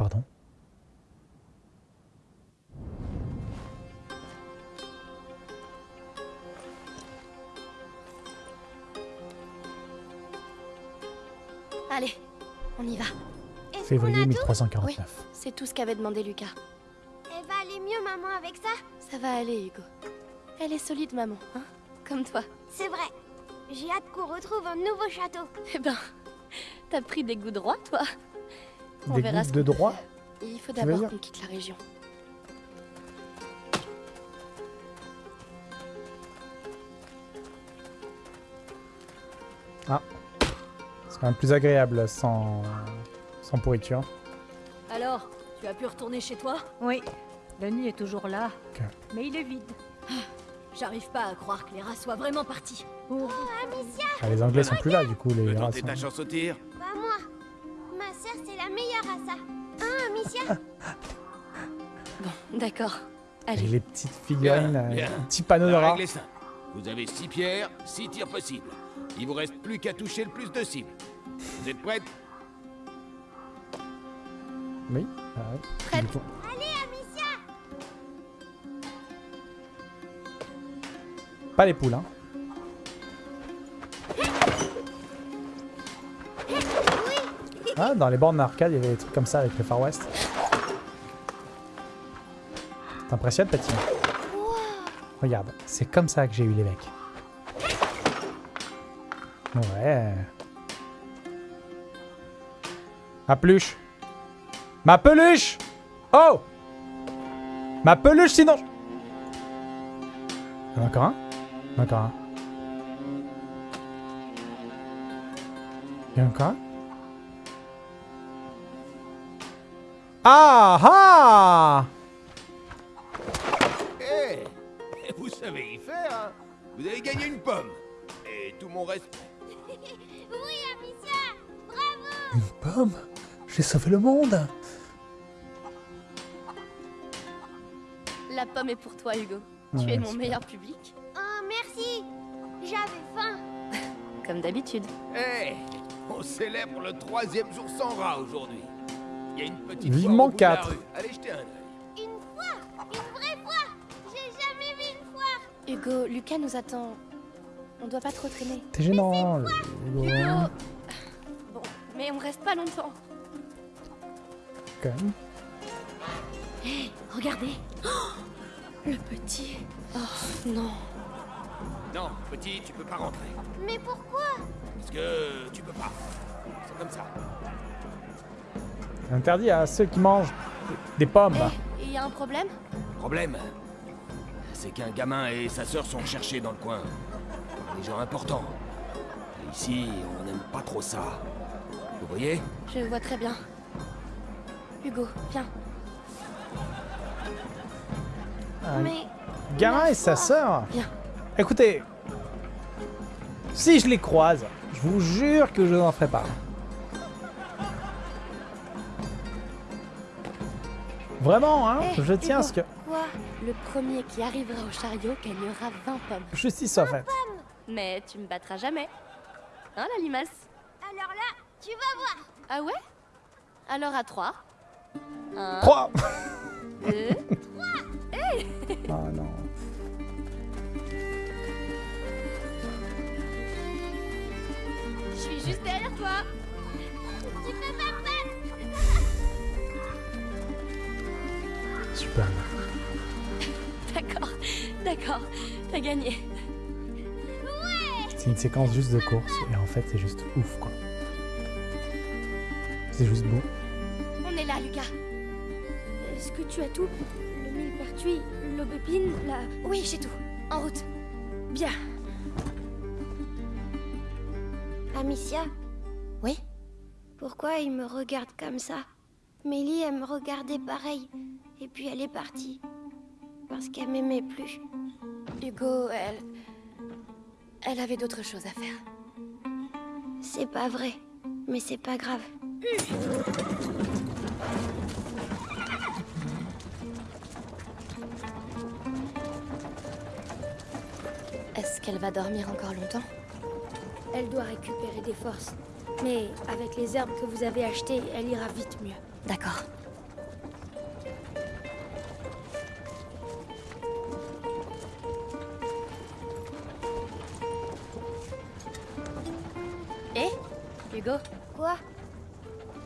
Speaker 1: Pardon
Speaker 2: Allez, on y va.
Speaker 1: Février
Speaker 2: Oui,
Speaker 1: 1349.
Speaker 2: c'est tout ce qu'avait demandé Lucas.
Speaker 10: Elle va aller mieux, maman, avec ça?
Speaker 2: Ça va aller, Hugo. Elle est solide, maman, hein? Comme toi.
Speaker 10: C'est vrai. J'ai hâte qu'on retrouve un nouveau château.
Speaker 2: Eh ben, t'as pris des goûts droits, toi. On
Speaker 1: Des
Speaker 2: verra
Speaker 1: de droit.
Speaker 2: Il faut d'abord qu'on quitte la région.
Speaker 1: Ah. C'est quand même plus agréable sans, sans pourriture.
Speaker 6: Alors, tu as pu retourner chez toi?
Speaker 4: Oui, le nid est toujours là,
Speaker 1: Ok.
Speaker 4: mais il est vide.
Speaker 6: J'arrive pas à croire que les rats soient vraiment partis.
Speaker 1: Ah, les Anglais sont plus là, du coup, les rats sont-
Speaker 11: ta chance au tir
Speaker 10: ça. Hein, Amicia
Speaker 2: Bon, d'accord.
Speaker 1: Et
Speaker 2: Allez,
Speaker 1: les petites figurines, euh,
Speaker 11: bien.
Speaker 1: petits panneaux de rats.
Speaker 11: Vous avez 6 pierres, 6 tirs possibles. Il vous reste plus qu'à toucher le plus de cibles. Vous êtes prêtes?
Speaker 1: Oui. Ah, oui.
Speaker 2: Prête.
Speaker 1: Du coup- Pas les poules, hein. Ah, dans les bornes d'arcade, il y avait des trucs comme ça avec le Far West. T'impressionnes, Patine Regarde, c'est comme ça que j'ai eu l'évêque. Ouais. Ma peluche Ma peluche Oh Ma peluche, sinon... en a encore un en encore un. En a encore un Ah ah
Speaker 11: Eh Vous savez y faire, hein Vous avez gagné une pomme. Et tout mon respect. [LAUGHS]
Speaker 10: Oui, Amicia Bravo
Speaker 1: Une pomme? J'ai sauvé le monde
Speaker 2: la pomme est pour toi, Hugo. tu
Speaker 1: Ouais,
Speaker 2: es mon meilleur public.
Speaker 10: Oh, merci J'avais faim
Speaker 2: Comme d'habitude.
Speaker 11: Eh On célèbre le troisième jour sans rat aujourd'hui. Il y a une petite
Speaker 1: Vivement
Speaker 11: foire au bout de la
Speaker 1: quatre.
Speaker 11: rue. Allez jeter un œil.
Speaker 10: Une foire Une vraie foire J'ai jamais vu une foire
Speaker 2: Hugo, Lucas nous attend. On doit pas trop traîner.
Speaker 1: T'es gênant le-
Speaker 2: Hugo Bon, mais on reste pas longtemps.
Speaker 1: quand même.
Speaker 2: Hé, regardez Le petit. Oh, non.
Speaker 11: Non, petit, tu peux pas rentrer.
Speaker 10: Mais pourquoi?
Speaker 11: Parce que tu peux pas. C'est comme ça.
Speaker 1: Interdit à ceux qui mangent des pommes.
Speaker 2: Il y a un problème?
Speaker 5: Problème, c'est qu'un gamin et sa sœur sont recherchés dans le coin. Par des gens importants. Et ici, on n'aime pas trop ça. Vous voyez?
Speaker 2: Je vois très bien. Hugo, viens.
Speaker 1: Un
Speaker 10: Mais
Speaker 1: gamin et sa sœur
Speaker 2: Viens.
Speaker 1: Écoutez, si je les croise, je vous jure que je n'en ferai pas. Vraiment, hein
Speaker 2: Eh,
Speaker 1: Je tiens à ce que...
Speaker 2: Quoi Le premier qui arrivera au chariot gagnera 20 pommes.
Speaker 1: Justice soit faite.
Speaker 2: Mais tu me battras jamais. Hein, la limace
Speaker 10: alors là, tu vas voir.
Speaker 2: Ah ouais? Alors à 3. 1,
Speaker 1: 3
Speaker 2: 2,
Speaker 1: Oh non.
Speaker 2: je suis juste derrière toi.
Speaker 10: Tu peux pas
Speaker 1: Super.
Speaker 2: D'accord, d'accord, t'as gagné.
Speaker 1: C'est une séquence juste de course et en fait c'est juste ouf quoi. C'est juste beau.
Speaker 2: On est là, Lucas. Est-ce que tu as tout? Le millepertuis, l'aubépine, la... Oui, j'ai tout. En route. Bien.
Speaker 10: Amicia?
Speaker 2: Oui?
Speaker 10: Pourquoi il me regarde comme ça? Mélie, elle me regardait pareil. Et puis elle est partie. Parce qu'elle m'aimait plus.
Speaker 2: Hugo, elle... Elle avait d'autres choses à faire.
Speaker 10: C'est pas vrai. Mais c'est pas grave.
Speaker 2: Est-ce qu'elle va dormir encore longtemps? Elle doit récupérer des forces. Mais avec les herbes que vous avez achetées, elle ira vite mieux. D'accord. Hugo,
Speaker 10: Quoi?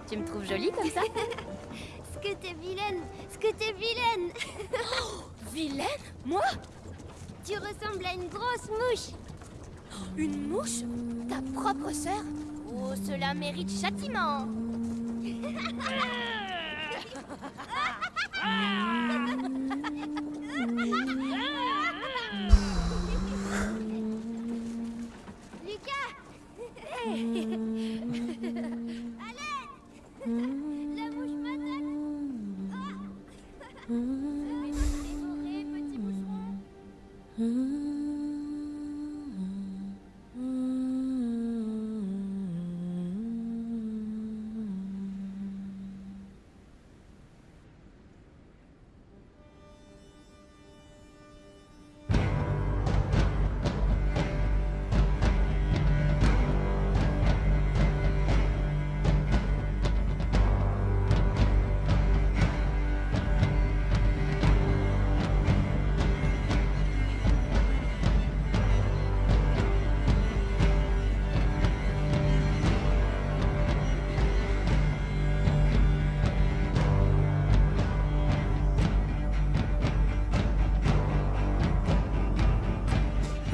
Speaker 2: Tu me trouves jolie comme ça? [LAUGHS]
Speaker 10: Ce que t'es vilaine Ce que t'es vilaine! [GASPS]
Speaker 2: Vilaine? Moi?
Speaker 10: Tu ressembles à une grosse mouche! [GASPS]
Speaker 2: Une mouche? Ta propre sœur? Oh, cela mérite châtiment [LAUGHS]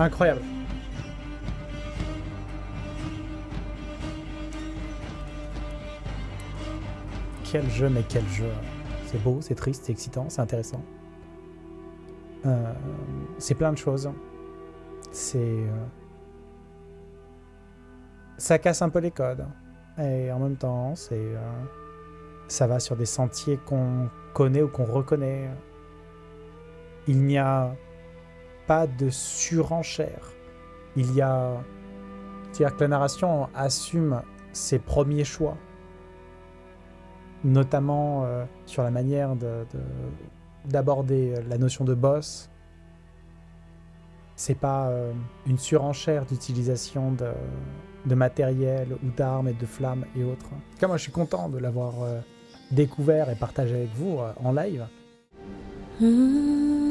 Speaker 1: Incroyable. Quel jeu, mais quel jeu. C'est beau, c'est triste, c'est excitant, c'est intéressant. Euh, c'est plein de choses. C'est... euh, Ça casse un peu les codes. Et en même temps, c'est... euh, Ça va sur des sentiers qu'on connaît ou qu'on reconnaît. Il n'y a pas de surenchère. Il y a... C'est-à-dire que la narration assume ses premiers choix. Notamment euh, sur la manière de- de- d'aborder la notion de boss. C'est pas euh, une surenchère d'utilisation de, matériel ou d'armes et de flammes et autres. En tout cas, moi je suis content de l'avoir euh, découvert et partagé avec vous euh, en live.
Speaker 6: Mmh.